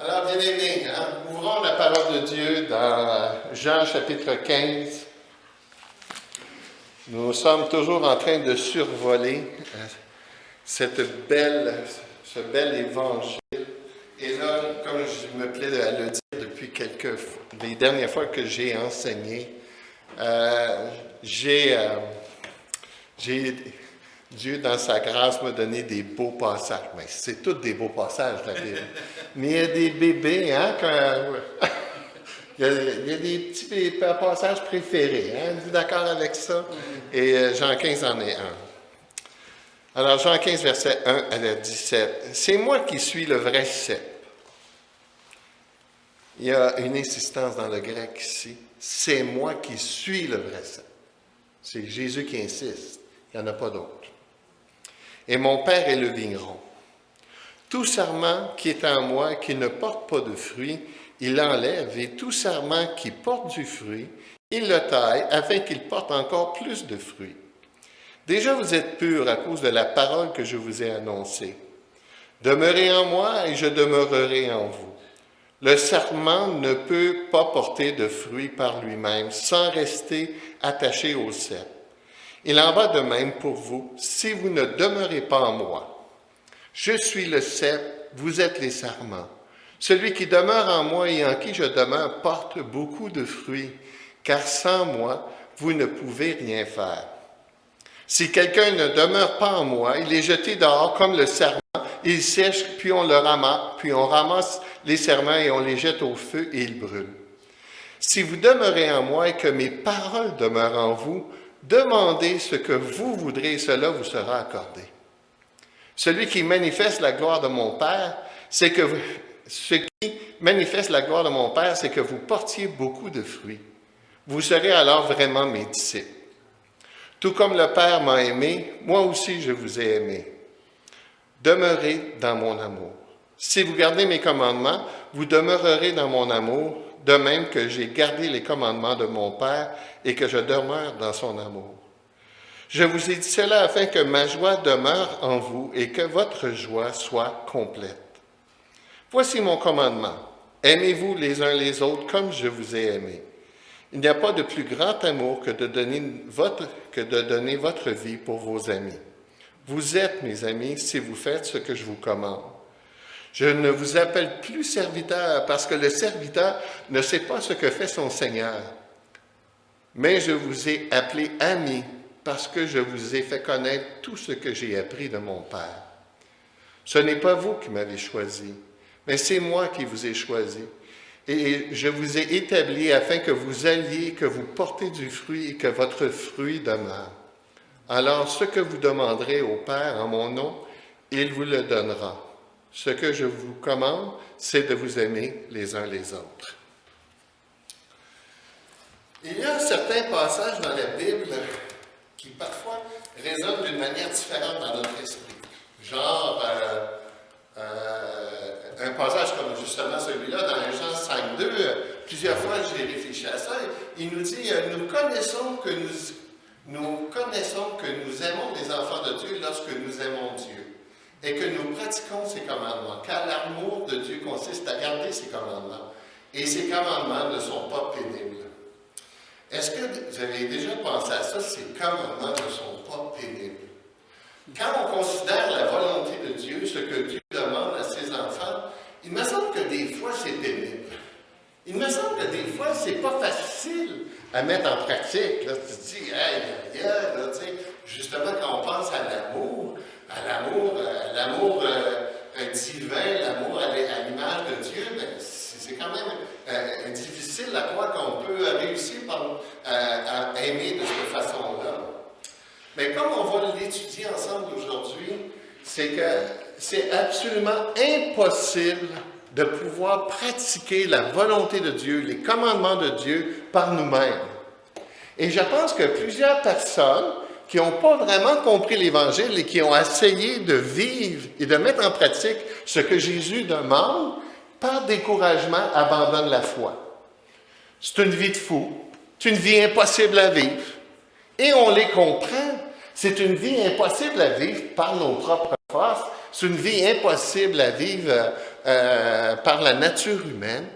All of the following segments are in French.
Alors, bien aimés, hein, ouvrons la parole de Dieu dans Jean chapitre 15. Nous sommes toujours en train de survoler euh, cette belle, ce bel évangile. Et là, comme je me plais à le dire depuis quelques les dernières fois que j'ai enseigné, euh, j'ai euh, j'ai Dieu, dans sa grâce, m'a donné des beaux passages. Mais c'est tous des beaux passages, la Bible. Mais il y a des bébés, hein, quand... il, y a, des petits passages préférés. Hein, êtes d'accord avec ça? Et euh, Jean 15 en est un. Alors, Jean 15, verset 1 à 17. C'est moi qui suis le vrai cep. Il y a une insistance dans le grec ici. C'est moi qui suis le vrai cep. C'est Jésus qui insiste. Il n'y en a pas d'autre et mon Père est le vigneron. Tout serment qui est en moi qui ne porte pas de fruit, il l'enlève, et tout serment qui porte du fruit, il le taille afin qu'il porte encore plus de fruits. Déjà vous êtes purs à cause de la parole que je vous ai annoncée. Demeurez en moi et je demeurerai en vous. Le serment ne peut pas porter de fruits par lui-même sans rester attaché au cep. Il en va de même pour vous si vous ne demeurez pas en moi. Je suis le cep, vous êtes les serments. Celui qui demeure en moi et en qui je demeure porte beaucoup de fruits, car sans moi, vous ne pouvez rien faire. Si quelqu'un ne demeure pas en moi, il est jeté dehors comme le serment, il sèche, puis on le ramasse, puis on ramasse les serments et on les jette au feu et ils brûlent. Si vous demeurez en moi et que mes paroles demeurent en vous, Demandez ce que vous voudrez, cela vous sera accordé. Celui qui manifeste la gloire de mon Père, c'est que ce qui manifeste la gloire de mon Père, c'est que vous portiez beaucoup de fruits. Vous serez alors vraiment mes disciples. Tout comme le Père m'a aimé, moi aussi je vous ai aimé. Demeurez dans mon amour. Si vous gardez mes commandements, vous demeurerez dans mon amour, de même que j'ai gardé les commandements de mon Père et que je demeure dans son amour. Je vous ai dit cela afin que ma joie demeure en vous et que votre joie soit complète. Voici mon commandement. Aimez-vous les uns les autres comme je vous ai aimé. Il n'y a pas de plus grand amour que de, donner votre, que de donner votre vie pour vos amis. Vous êtes mes amis si vous faites ce que je vous commande. Je ne vous appelle plus serviteur parce que le serviteur ne sait pas ce que fait son Seigneur. Mais je vous ai appelé ami parce que je vous ai fait connaître tout ce que j'ai appris de mon Père. Ce n'est pas vous qui m'avez choisi, mais c'est moi qui vous ai choisi. Et je vous ai établi afin que vous alliez, que vous portez du fruit et que votre fruit demeure. Alors ce que vous demanderez au Père en mon nom, il vous le donnera. Ce que je vous commande, c'est de vous aimer les uns les autres. Il y a certains passages dans la Bible qui parfois résonnent d'une manière différente dans notre esprit. Genre, euh, euh, un passage comme justement celui-là dans Jean 5, 2, plusieurs fois j'ai réfléchi à ça, il nous dit, euh, nous connaissons que nous, nous connaissons que nous aimons les enfants de Dieu lorsque nous aimons Dieu et que nous pratiquons ses commandements, car l'amour de Dieu consiste à garder ses commandements, et ses commandements ne sont pas pénibles. Est-ce que vous avez déjà pensé à ça, ces commandements ne sont pas pénibles? Quand on considère la volonté de Dieu, ce que Dieu demande à ses enfants, il me semble que des fois c'est pénible. Il me semble que des fois c'est pas facile à mettre en pratique. Là, tu te dis, hey, là, tu sais, justement quand on pense à l'amour, à l'amour, euh, l'amour euh, divin, l'amour à l'image de Dieu, ben, c'est quand même euh, difficile à croire qu'on peut réussir à aimer de cette façon-là. Mais comme on va l'étudier ensemble aujourd'hui, c'est que c'est absolument impossible de pouvoir pratiquer la volonté de Dieu, les commandements de Dieu par nous-mêmes. Et je pense que plusieurs personnes qui n'ont pas vraiment compris l'Évangile et qui ont essayé de vivre et de mettre en pratique ce que Jésus demande, par découragement, abandonnent la foi. C'est une vie de fou, c'est une vie impossible à vivre. Et on les comprend, c'est une vie impossible à vivre par nos propres forces, C'est une vie impossible à vivre euh, par la nature humaine.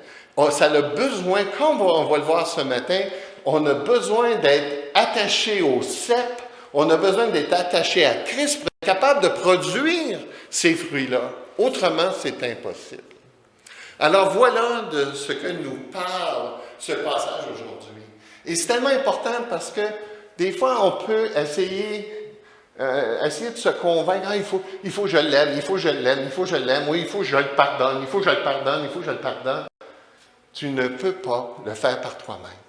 ça a besoin, comme on va le voir ce matin, on a besoin d'être attaché au cep, on a besoin d'être attaché à Christ pour être capable de produire ces fruits-là. Autrement, c'est impossible. Alors voilà de ce que nous parle ce passage aujourd'hui. Et c'est tellement important parce que des fois, on peut essayer, euh, essayer de se convaincre, ah, il, faut, il faut que je l'aime, il faut que je l'aime, il faut que je l'aime, oui, il faut que je le pardonne, il faut que je le pardonne, il faut que je le pardonne. Tu ne peux pas le faire par toi-même.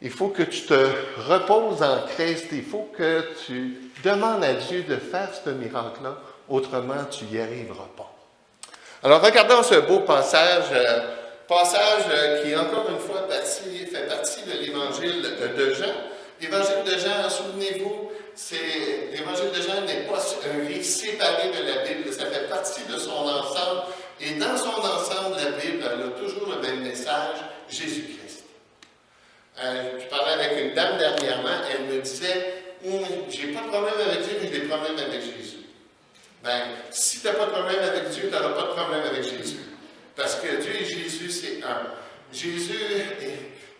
Il faut que tu te reposes en Christ. Il faut que tu demandes à Dieu de faire ce miracle-là. Autrement, tu n'y arriveras pas. Alors, regardons ce beau passage, euh, passage euh, qui, encore une fois, fait partie de l'évangile de Jean. L'évangile de Jean, souvenez-vous, l'évangile de Jean n'est pas un livre séparé de la Bible, ça fait partie de son ensemble. Et dans son ensemble, la Bible elle a toujours le même message, Jésus-Christ. Euh, je parlais avec une dame dernièrement, elle me disait hum, J'ai pas de problème avec Dieu, mais j'ai des problèmes avec Jésus. Ben, si tu n'as pas de problème avec Dieu, tu n'auras pas de problème avec Jésus. Parce que Dieu et Jésus, c'est un. Jésus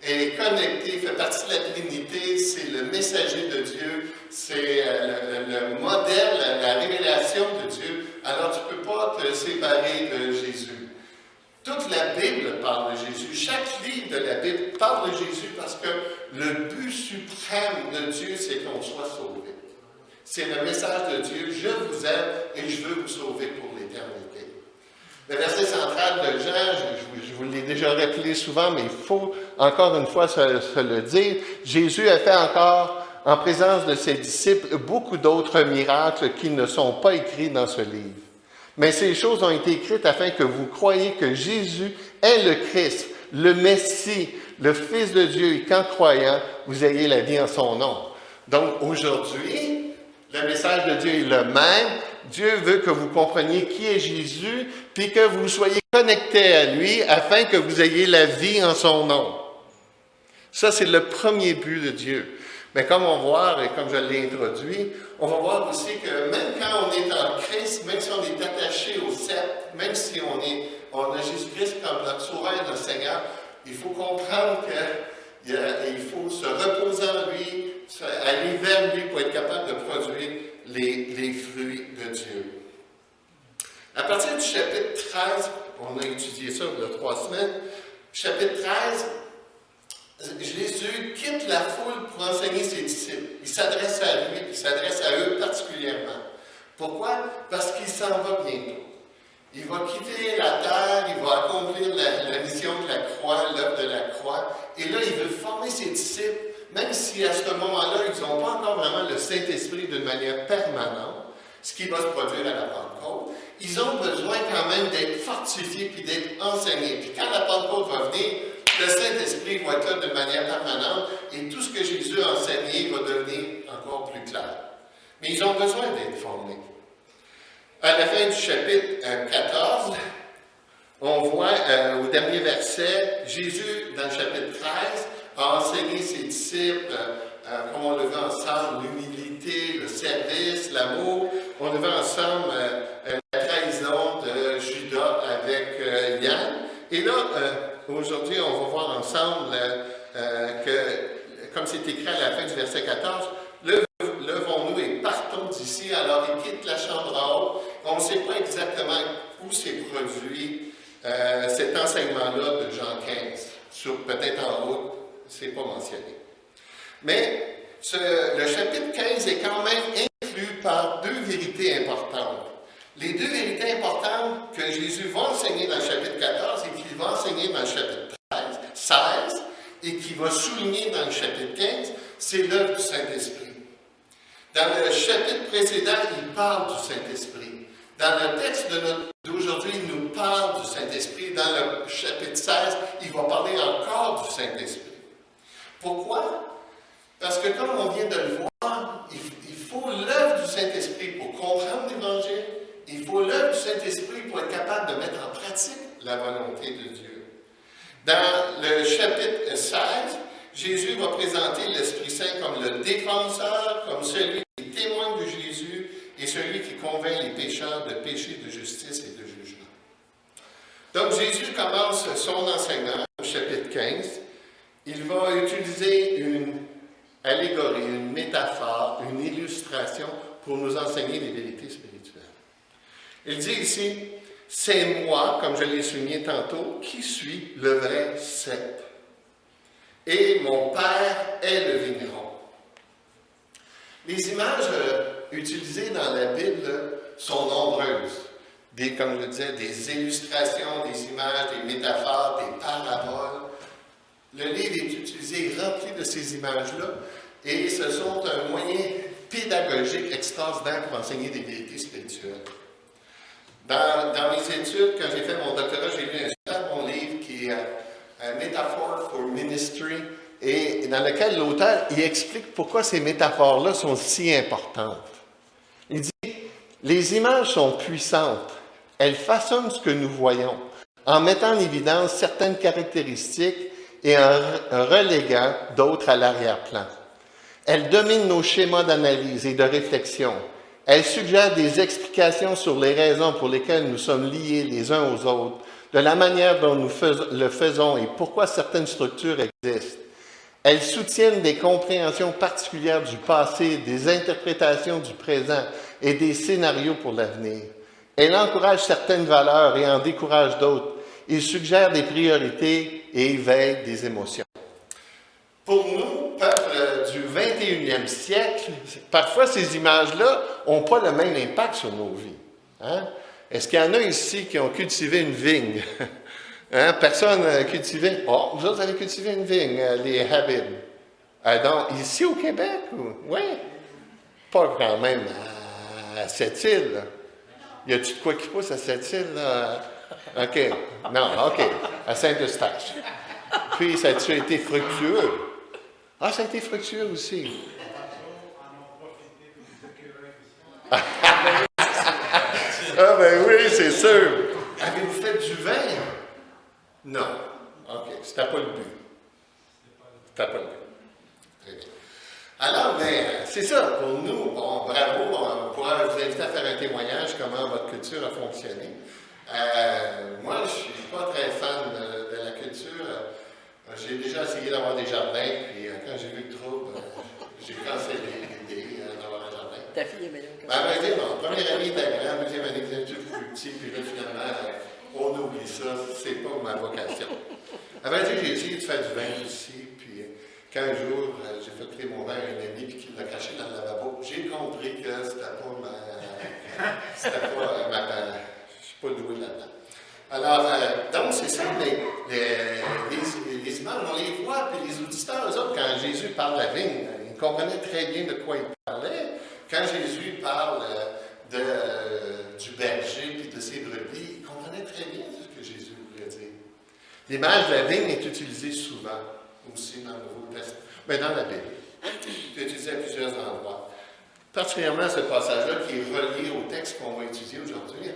est, connecté, fait partie de la Trinité, c'est le messager de Dieu, c'est euh, le, le, modèle, la révélation de Dieu. Alors tu ne peux pas te séparer de Jésus. Toute la Bible parle de Jésus. Chaque livre de la Bible parle de Jésus parce que le but suprême de Dieu, c'est qu'on soit sauvé. C'est le message de Dieu, je vous aime et je veux vous sauver pour l'éternité. Le verset central de Jean, je, vous l'ai déjà rappelé souvent, mais il faut encore une fois se, se le dire, Jésus a fait encore en présence de ses disciples beaucoup d'autres miracles qui ne sont pas écrits dans ce livre. Mais ces choses ont été écrites afin que vous croyiez que Jésus est le Christ, le Messie, le Fils de Dieu, et qu'en croyant, vous ayez la vie en son nom. Donc aujourd'hui, le message de Dieu est le même. Dieu veut que vous compreniez qui est Jésus, puis que vous soyez connectés à lui afin que vous ayez la vie en son nom. Ça, c'est le premier but de Dieu. Mais comme on voit, et comme je l'ai introduit, on va voir aussi que même quand on est en Christ, même si on est attaché au sceptre, même si on, est, a Jésus-Christ comme notre sauveur et notre Seigneur, il faut comprendre qu'il faut se reposer en lui, aller vers lui pour être capable de produire les, les fruits de Dieu. À partir du chapitre 13, on a étudié ça il y a trois semaines, chapitre 13, Jésus quitte la foule pour enseigner ses disciples. Il s'adresse à lui, il s'adresse à eux particulièrement. Pourquoi? Parce qu'il s'en va bientôt. Il va quitter la terre, il va accomplir la, mission de la croix, l'œuvre de la croix. Et là, il veut former ses disciples, même si à ce moment-là, ils n'ont pas encore vraiment le Saint-Esprit d'une manière permanente, ce qui va se produire à la Pentecôte. Ils ont besoin quand même d'être fortifiés puis d'être enseignés. Puis quand la Pentecôte va venir, le Saint-Esprit va être de manière permanente et tout ce que Jésus a enseigné va devenir encore plus clair. Mais ils ont besoin d'être formés. À la fin du chapitre 14, euh, on voit euh, au dernier verset, Jésus, dans le chapitre 13, a enseigné ses disciples, euh, comme on le voit ensemble, l'humilité, le service, l'amour. On le voit ensemble la trahison de Judas avec Yann. Et là, Aujourd'hui, on va voir ensemble euh, euh, que, comme c'est écrit à la fin du verset 14, levons-nous et partons d'ici. Alors, il quitte la chambre en haut. On ne sait pas exactement où s'est produit euh, cet enseignement-là de Jean 15. Sur peut-être en haut, ce n'est pas mentionné. Mais le chapitre 15 est quand même inclus par deux vérités importantes. Les deux vérités importantes que Jésus va enseigner dans le chapitre 14 et qu'il va enseigner dans le chapitre 13, 16 et qu'il va souligner dans le chapitre 15, c'est l'œuvre du Saint-Esprit. Dans le chapitre précédent, il parle du Saint-Esprit. Dans le texte d'aujourd'hui, il nous parle du Saint-Esprit. Dans le chapitre 16, il va parler encore du Saint-Esprit. Pourquoi? Parce que comme on vient de le voir, il faut l'œuvre du Saint-Esprit pour comprendre l'Évangile, il faut l'œuvre du Saint-Esprit pour être capable de mettre en pratique la volonté de Dieu. Dans le chapitre 16, Jésus va présenter l'Esprit Saint comme le défenseur, comme celui qui témoigne de Jésus et celui qui convainc les pécheurs de péché, de justice et de jugement. Donc Jésus commence son enseignement au chapitre 15. Il va utiliser une allégorie, une métaphore, une illustration pour nous enseigner les vérités spirituelles. Il dit ici, c'est moi, comme je l'ai souligné tantôt, qui suis le vrai cep. Et mon Père est le vigneron. Les images euh, utilisées dans la Bible sont nombreuses. Des, comme je le disais, des illustrations, des images, des métaphores, des paraboles. Le livre est utilisé, rempli de ces images-là, et ce sont un moyen pédagogique extraordinaire pour enseigner des vérités spirituelles. Dans, mes études, quand j'ai fait mon doctorat, j'ai lu un super bon livre qui est euh, un Metaphor for Ministry, et dans lequel l'auteur explique pourquoi ces métaphores-là sont si importantes. Il dit, les images sont puissantes, elles façonnent ce que nous voyons, en mettant en évidence certaines caractéristiques et en reléguant d'autres à l'arrière-plan. Elles dominent nos schémas d'analyse et de réflexion. Elles suggèrent des explications sur les raisons pour lesquelles nous sommes liés les uns aux autres, de la manière dont nous le faisons et pourquoi certaines structures existent. Elles soutiennent des compréhensions particulières du passé, des interprétations du présent et des scénarios pour l'avenir. Elles encouragent certaines valeurs et en découragent d'autres. Ils suggèrent des priorités et éveillent des émotions. Pour nous, peuple du 21e siècle, parfois ces images-là n'ont pas le même impact sur nos vies. Hein? Est-ce qu'il y en a ici qui ont cultivé une vigne? Hein? Personne n'a cultivé? Oh, vous autres avez cultivé une vigne, euh, les Habib. Euh, donc, ici au Québec? Oui. Pas quand même à cette île. Y a-tu de quoi qui pousse à cette île? OK. Non, OK. À Saint-Eustache. Puis, ça a-tu été fructueux? Ah, ça a été fructueux aussi. ah, ben oui, c'est sûr. Avez-vous fait du vin? Non. OK. C'était pas le but. C'était pas le but. Très bien. Alors, mais ben, c'est ça. Pour nous, bon, bravo. On pourra vous inviter à faire un témoignage comment votre culture a fonctionné. Euh, moi, je ne suis pas très fan de, la culture. J'ai déjà essayé d'avoir des jardins, puis euh, quand j'ai vu le trouble, euh, j'ai cancellé l'idée d'avoir un jardin. Ta fille est meilleure que ben, ça. Ben, non. Première année, était grande, deuxième année, était plus petit, puis là, finalement, on oublie ça, c'est pas ma vocation. Avant dire, j'ai essayé de faire du vin aussi, puis quand un jour, j'ai fait créer mon vin à un ami, puis qu'il l'a caché dans le lavabo, j'ai compris que c'était pas ma... C'était pas ma... Je suis pas doué là-dedans. Alors, euh, donc, c'est ça, les, images, on les voit, puis les auditeurs, eux autres, quand Jésus parle de la vigne, ils comprenaient très bien de quoi il parlait. Quand Jésus parle euh, de, euh, du berger puis de ses brebis, ils comprenaient très bien ce que Jésus voulait dire. L'image de la vigne est utilisée souvent, aussi dans le Nouveau Testament, mais dans la Bible. C'est utilisé à plusieurs endroits. Particulièrement ce passage-là qui est relié au texte qu'on va étudier aujourd'hui.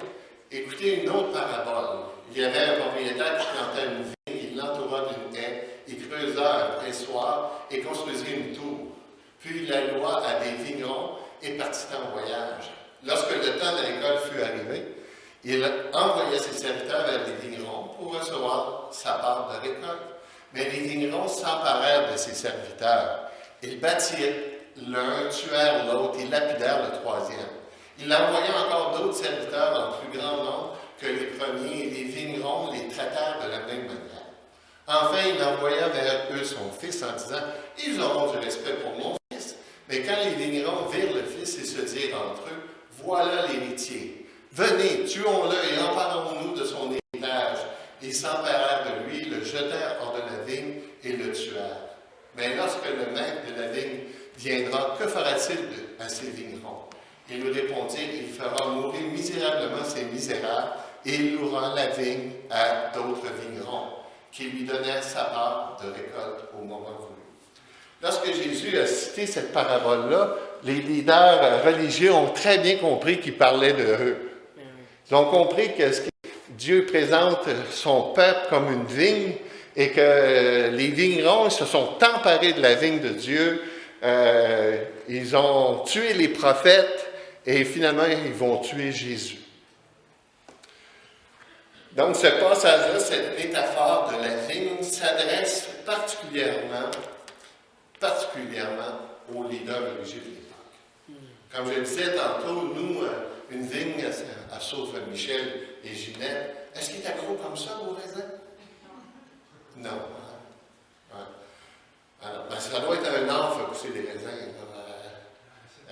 Écoutez une autre parabole. Il y avait un propriétaire qui plantait une vigne, il l'entoura d'une haie, il creusa un pressoir et construisit une tour. Puis il la loua à des vignerons et partit en voyage. Lorsque le temps de l'école fut arrivé, il envoya ses serviteurs vers les vignerons pour recevoir sa part de récolte. Mais les vignerons s'emparèrent de ses serviteurs. Ils battirent l'un, tuèrent l'autre et lapidèrent le troisième. Il envoya encore d'autres serviteurs en plus grand nombre que les premiers, et les vignerons les traitèrent de la même manière. Enfin, il envoya vers eux son fils en disant, Ils auront du respect pour mon fils. Mais quand les vignerons virent le fils et se dirent entre eux, Voilà l'héritier. Venez, tuons-le et emparons-nous de son héritage. Ils s'emparèrent de lui, le jetèrent hors de la vigne et le tuèrent. Mais lorsque le maître de la vigne viendra, que fera-t-il à ces vignerons? Il lui répondit, il fera mourir misérablement ces misérables, et il louera la vigne à d'autres vignerons, qui lui donnèrent sa part de récolte au moment voulu. Lorsque Jésus a cité cette parabole-là, les leaders religieux ont très bien compris qu'il parlait de eux. Ils ont compris que Dieu présente son peuple comme une vigne et que les vignerons se sont emparés de la vigne de Dieu. Euh, ils ont tué les prophètes et finalement, ils vont tuer Jésus. Donc, ce passage-là, cette métaphore de la vigne, s'adresse particulièrement, particulièrement aux leaders religieux de l'époque. Comme je le disais tantôt, nous, euh, une vigne, à, sauf Michel et Ginette, est-ce qu'il est gros comme ça, vos raisins? Non. Hein? Alors, ben, ça doit être un art pour pousser des raisins.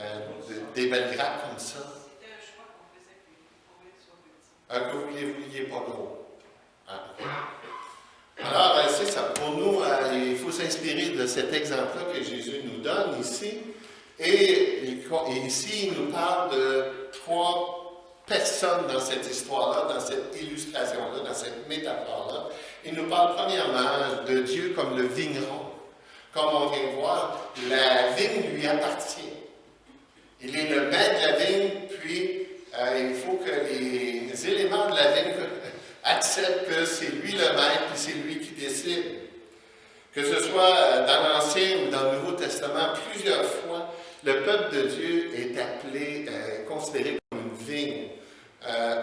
Euh, euh, des belles grappes comme ça. Un que vous ne vouliez pas gros. Ah, Alors, euh, c'est ça. Pour nous, il faut s'inspirer de cet exemple-là que Jésus nous donne ici. Et, ici, il nous parle de trois personnes dans cette histoire-là, dans cette illustration-là, dans cette métaphore-là. Il nous parle premièrement de Dieu comme le vigneron. Comme on vient voir, la vigne lui appartient. Il est le maître de la vigne, puis euh, il faut que les éléments de la vigne acceptent que c'est lui le maître, puis c'est lui qui décide. Que ce soit dans l'Ancien ou dans le Nouveau Testament, plusieurs fois, le peuple de Dieu est appelé, euh, considéré comme une vigne. Euh,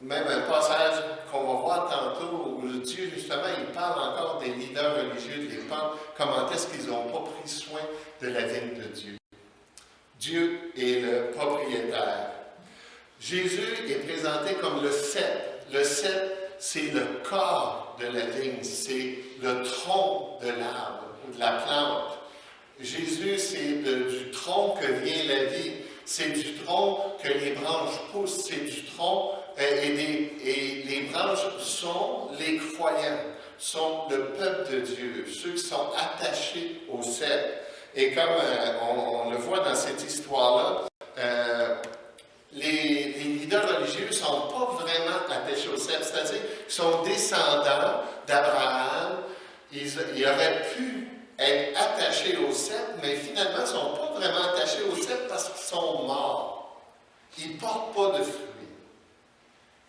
même un passage qu'on va voir tantôt où Dieu, justement, il parle encore des leaders religieux de l'époque, comment est-ce qu'ils n'ont pas pris soin de la vigne de Dieu? Dieu est le propriétaire. Jésus est présenté comme le cep. Le cep, c'est le corps de la vigne, c'est le tronc de l'arbre ou de la plante. Jésus, c'est du tronc que vient la vie. C'est du tronc que les branches poussent. C'est du tronc euh, et, et, les branches sont les croyants, sont le peuple de Dieu, ceux qui sont attachés au cep. Et comme euh, on, le voit dans cette histoire-là, euh, les, leaders religieux ne sont pas vraiment attachés au cep, c'est-à-dire qu'ils sont descendants d'Abraham. Ils, auraient pu être attachés au cep, mais finalement, ils ne sont pas vraiment attachés au cep parce qu'ils sont morts. Ils ne portent pas de fruits.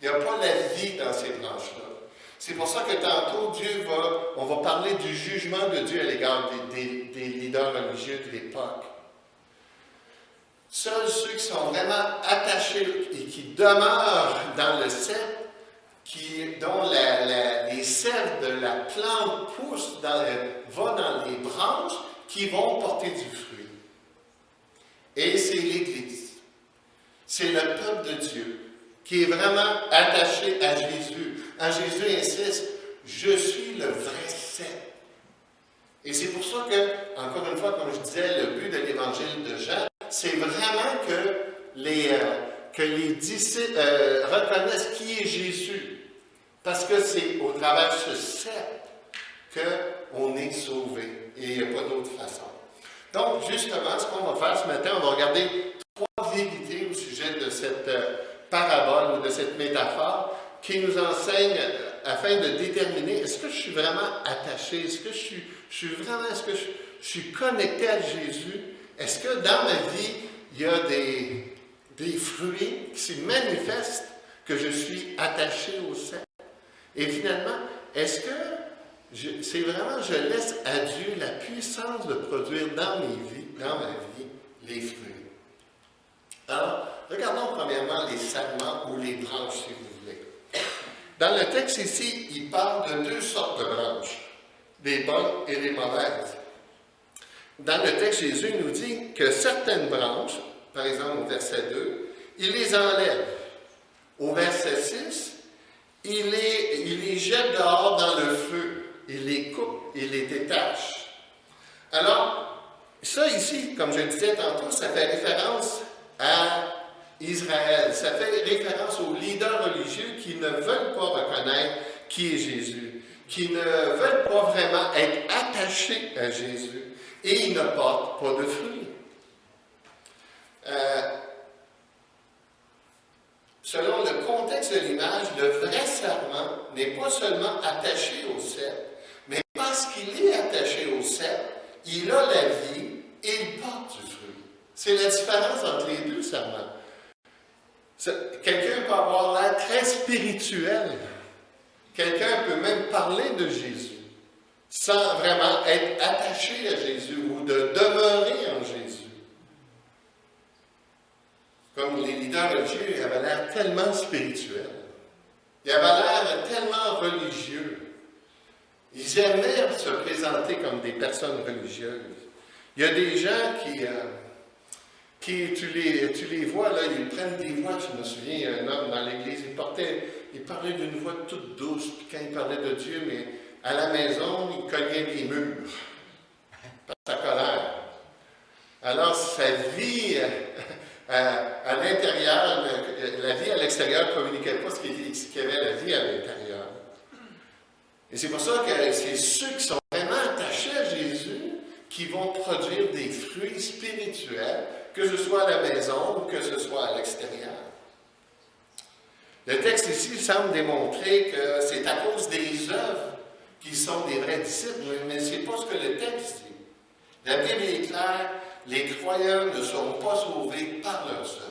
Il n'y a pas la vie dans ces branches-là. C'est pour ça que tantôt, Dieu va, on va parler du jugement de Dieu à l'égard des, des, leaders religieux de l'époque. Seuls ceux qui sont vraiment attachés et qui demeurent dans le cep, qui, dont les sèves de la plante poussent dans vont dans les branches, qui vont porter du fruit. Et c'est l'Église. C'est le peuple de Dieu qui est vraiment attaché à Jésus. En Jésus insiste, je suis le vrai cep. Et c'est pour ça que, encore une fois, comme je disais, le but de l'évangile de Jean, c'est vraiment que les, euh, que les disciples euh, reconnaissent qui est Jésus. Parce que c'est au travers de ce cep qu'on est sauvé. Et il n'y a pas d'autre façon. Donc, justement, ce qu'on va faire ce matin, on va regarder trois vérités au sujet de cette euh, parabole ou de cette métaphore qui nous enseigne afin de déterminer est-ce que je suis vraiment attaché, est-ce que je suis, vraiment, est-ce que je, suis connecté à Jésus, est-ce que dans ma vie, il y a des, des fruits qui se manifestent que je suis attaché au sein. Et finalement, est-ce que c'est vraiment, je laisse à Dieu la puissance de produire dans, mes vies, dans ma vie les fruits? Alors, regardons premièrement les segments ou les branches, si vous. Dans le texte ici, il parle de deux sortes de branches, des bonnes et des mauvaises. Dans le texte, Jésus nous dit que certaines branches, par exemple au verset 2, il les enlève. Au verset 6, il les, jette dehors dans le feu. Il les coupe, il les détache. Alors, ça ici, comme je le disais tantôt, ça fait référence à Israël. Ça fait référence aux leaders religieux qui ne veulent pas reconnaître qui est Jésus, qui ne veulent pas vraiment être attachés à Jésus et ils ne portent pas de fruits. Euh, selon le contexte de l'image, le vrai serment n'est pas seulement attaché au cep, mais parce qu'il est attaché au cep, il a la vie et il porte du fruit. C'est la différence entre les deux serments. Quelqu'un peut avoir l'air très spirituel. Quelqu'un peut même parler de Jésus sans vraiment être attaché à Jésus ou de demeurer en Jésus. Comme les leaders religieux avaient l'air tellement spirituels. Il avait l'air tellement religieux. Ils aimaient se présenter comme des personnes religieuses. Il y a des gens qui, euh, qui tu, les, tu les vois, là, ils prennent des voix. Je me souviens, un homme dans l'église, il, portait, il parlait d'une voix toute douce, puis quand il parlait de Dieu, mais à la maison, il cognait des murs par sa colère. Alors, sa vie euh, à, l'intérieur, la vie à l'extérieur ne communiquait pas ce qu'il y avait la vie à l'intérieur. Et c'est pour ça que c'est ceux qui sont vraiment attachés à Jésus qui vont produire des fruits spirituels, que ce soit à la maison ou que ce soit à l'extérieur. Le texte ici semble démontrer que c'est à cause des œuvres qu'ils sont des vrais disciples, mais ce n'est pas ce que le texte dit. La Bible est claire, les croyants ne seront pas sauvés par leurs œuvres.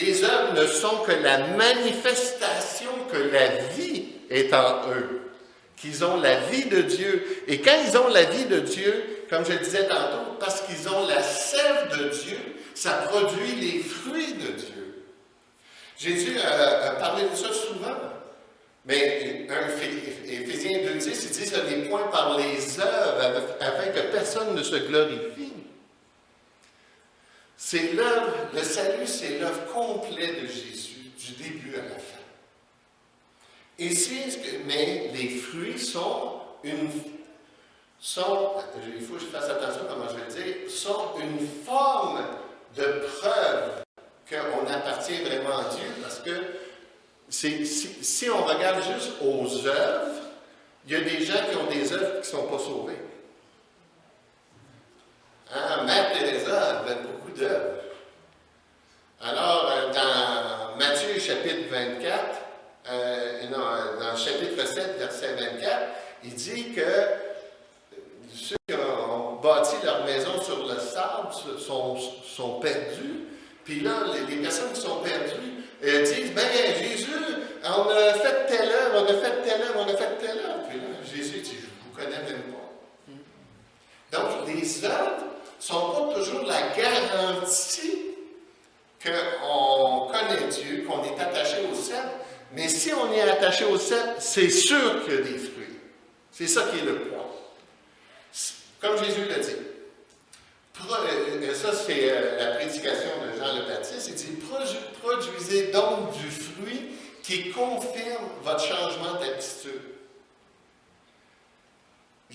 Les œuvres ne sont que la manifestation que la vie est en eux, qu'ils ont la vie de Dieu. Et quand ils ont la vie de Dieu, comme je disais tantôt, parce qu'ils ont la sève de Dieu, ça produit les fruits de Dieu. Jésus a, parlé de ça souvent. Mais Éphésiens 2.10, il dit ce n'est point par les œuvres afin que personne ne se glorifie. C'est l'œuvre, le salut, c'est l'œuvre complète de Jésus, du début à la fin. Ici, mais les fruits sont une, sont, il faut que je fasse attention comment je vais dire, sont une forme de preuve qu'on appartient vraiment à Dieu, parce que si, si, on regarde juste aux œuvres, il y a des gens qui ont des œuvres qui ne sont pas sauvées. Hein, Mère Teresa avait beaucoup d'œuvres. Alors, euh, dans Matthieu chapitre 24, euh, non, dans chapitre 7, verset 24, il dit que ceux qui ont bâti leur maison sur le sable sont, perdus. Puis là, les, personnes qui sont perdues euh, disent, ben Jésus, on a fait telle œuvre, on a fait telle œuvre, on a fait telle œuvre. Puis là, Jésus dit, je ne vous connais même pas. Donc, les œuvres ne sont pas toujours la garantie qu'on connaît Dieu, qu'on est attaché au ciel. Mais si on est attaché au ciel, c'est sûr qu'il y a des fruits. C'est ça qui est le point. Comme Jésus l'a dit. Euh, ça, c'est euh, la prédication de Jean le Baptiste. Il dit Produisez donc du fruit qui confirme votre changement d'attitude.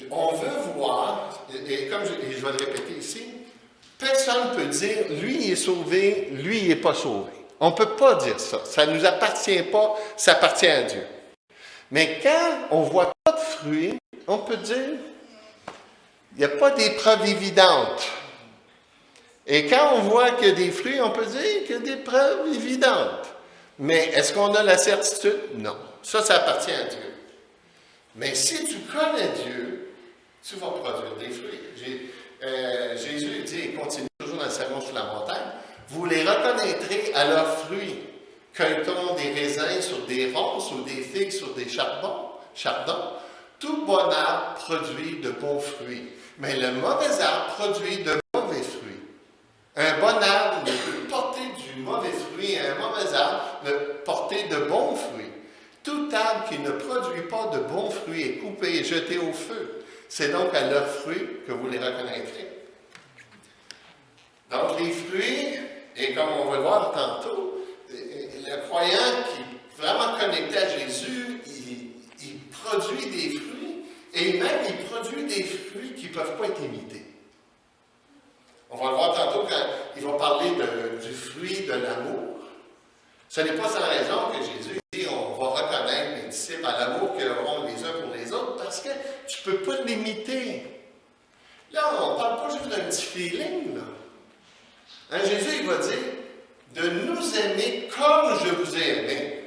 On veut voir, et comme je, vais le répéter ici, personne ne peut dire, lui est sauvé, lui il n'est pas sauvé. On ne peut pas dire ça. Ça ne nous appartient pas, ça appartient à Dieu. Mais quand on voit pas de fruits, on peut dire, n'y a pas des preuves évidentes. Et quand on voit qu'il y a des fruits, on peut dire qu'il y a des preuves évidentes. Mais est-ce qu'on a la certitude? Non. Ça, ça appartient à Dieu. Mais si tu connais Dieu, tu vas produire des fruits. Euh, Jésus dit, et continue toujours dans le sermon sur la montagne, vous les reconnaîtrez à leurs fruits. Cueille-t-on des raisins sur des ronces ou des figues sur des chardons? Tout bon arbre produit de bons fruits, mais le mauvais arbre produit de mauvais fruits. Un bon arbre ne peut porter du mauvais fruit, un mauvais arbre ne porter de bons fruits. Tout arbre qui ne produit pas de bons fruits est coupé et jeté au feu. C'est donc à leurs fruits que vous les reconnaîtrez. Donc les fruits, et comme on va le voir tantôt, le croyant qui est vraiment connecté à Jésus, il, produit des fruits, et même il produit des fruits qui ne peuvent pas être imités. On va le voir tantôt quand il va parler du fruit de l'amour. Ce n'est pas sans raison que Jésus dit on va reconnaître les disciples à l'amour qu'ils auront les uns pour les autres parce que tu ne peux pas l'imiter. Là, on ne parle pas juste d'un petit feeling. Là. Hein, Jésus, il va dire de nous aimer comme je vous ai aimé.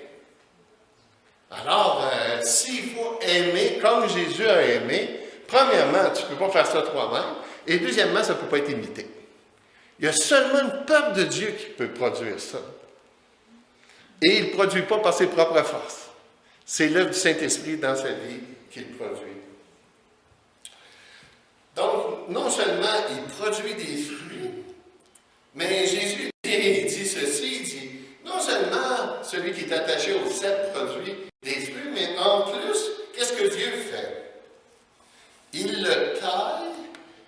Alors, euh, s'il faut aimer comme Jésus a aimé, premièrement, tu ne peux pas faire ça toi-même, et deuxièmement, ça ne peut pas être imité. Il y a seulement une peuple de Dieu qui peut produire ça. Et il ne produit pas par ses propres forces. C'est l'œuvre du Saint-Esprit dans sa vie qu'il produit. Donc, non seulement il produit des fruits, mais Jésus dit, ceci, il dit, non seulement celui qui est attaché au mais en plus, qu'est-ce que Dieu fait? Il le taille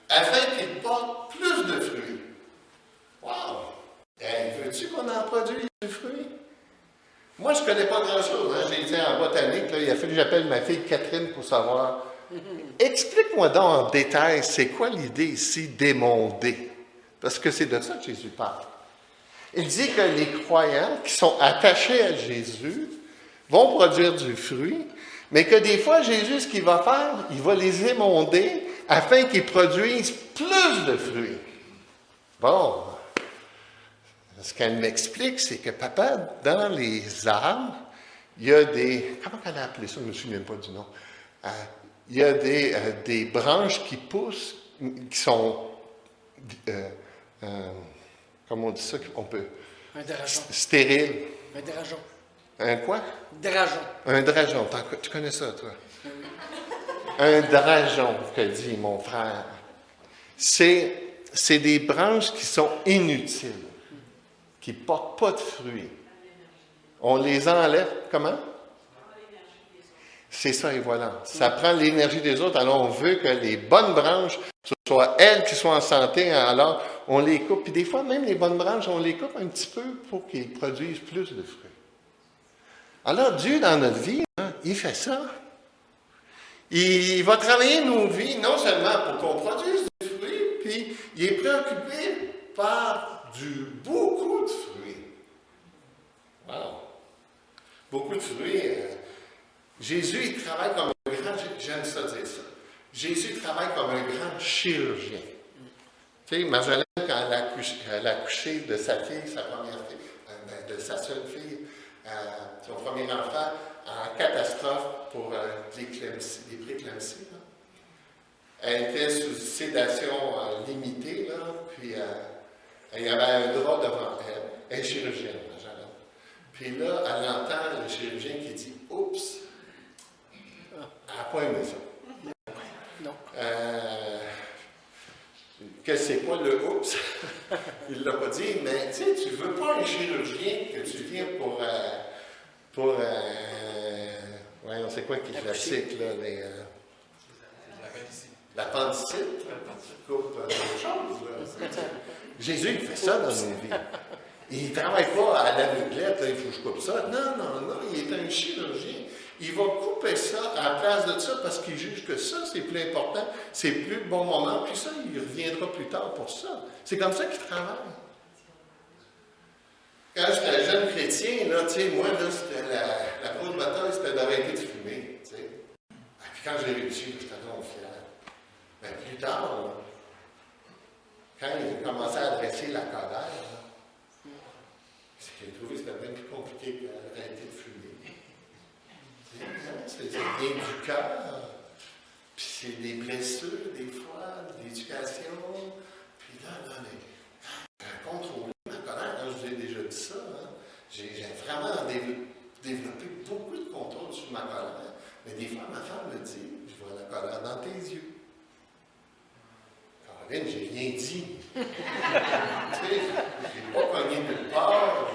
afin qu'il porte plus de fruits. Wow! Hey, veux-tu qu'on en produise du fruit? Moi, je ne connais pas grand-chose. Hein? J'ai dit en botanique, il a fallu que j'appelle ma fille Catherine pour savoir. Explique-moi donc en détail, c'est quoi l'idée ici d'émonder? Parce que c'est de ça que Jésus parle. Il dit que les croyants qui sont attachés à Jésus vont produire du fruit, mais que des fois, Jésus, ce qu'il va faire, il va les émonder afin qu'ils produisent plus de fruits. Bon, ce qu'elle m'explique, c'est que papa, dans les arbres, il y a des. Comment elle a appelé ça? Je ne me souviens pas du nom. Euh, il y a des, euh, des, branches qui poussent, qui sont. Euh, comment on dit ça? On peut. Un dragon. Stérile. Un. Un quoi? Dragon. Un dragon. Tu connais ça, toi? Un dragon, que dit mon frère. C'est, c'est des branches qui sont inutiles, qui ne portent pas de fruits. On les enlève, comment? C'est ça, et voilà. Ça prend l'énergie des autres. Alors, on veut que les bonnes branches, ce soit elles qui soient en santé, alors on les coupe. Puis des fois, même les bonnes branches, on les coupe un petit peu pour qu'ils produisent plus de fruits. Alors, Dieu, dans notre vie, hein, il fait ça. Il va travailler nos vies non seulement pour qu'on produise du fruit, puis il est préoccupé par du beaucoup de fruits. Wow! Beaucoup de fruits. Euh, Jésus, il travaille comme un grand, j'aime ça dire ça. Jésus travaille comme un grand chirurgien. Tu sais, Marjolaine, quand elle a, accouché, elle a accouché de sa fille, sa première fille, euh, de sa seule fille, son premier enfant, en catastrophe pour euh, les préclampsies. Elle était sous sédation euh, limitée, là, puis il y avait un drap devant elle. Elle est chirurgienne, Puis là, elle entend le chirurgien qui dit Oups, elle n'a pas aimé ça. Non. Euh, que c'est quoi le oups? Il ne l'a pas dit, mais tu sais, tu ne veux pas un chirurgien que tu viens pour. pour oui, on sait quoi qui est classique, là, les, euh, l'appendicite. coupe euh, choses. Jésus, il fait ça dans nos vies. Il ne travaille pas à l'aveuglette, il faut que je coupe ça. Non, non, non, il est un chirurgien. Il va couper ça à la place de ça parce qu'il juge que ça, c'est plus important, c'est plus le bon moment, puis ça, il reviendra plus tard pour ça. C'est comme ça qu'il travaille. Quand j'étais jeune chrétien, là, moi, là, la, la grosse bataille, c'était d'arrêter de fumer, ah, puis quand j'ai réussi, j'étais donc fier. Mais plus tard, quand il a commencé à adresser la colère, j'ai trouvé que c'était bien plus compliqué d'arrêter de fumer. C'est bien du cœur, puis c'est des blessures, des fois, de l'éducation, puis là, là, un contrôle ça. Hein. J'ai vraiment développé beaucoup de contrôle sur ma colère. Mais des fois, ma femme me dit, je vois la colère dans tes yeux. Caroline, j'ai rien dit. tu sais, j'ai pas cogné nulle part.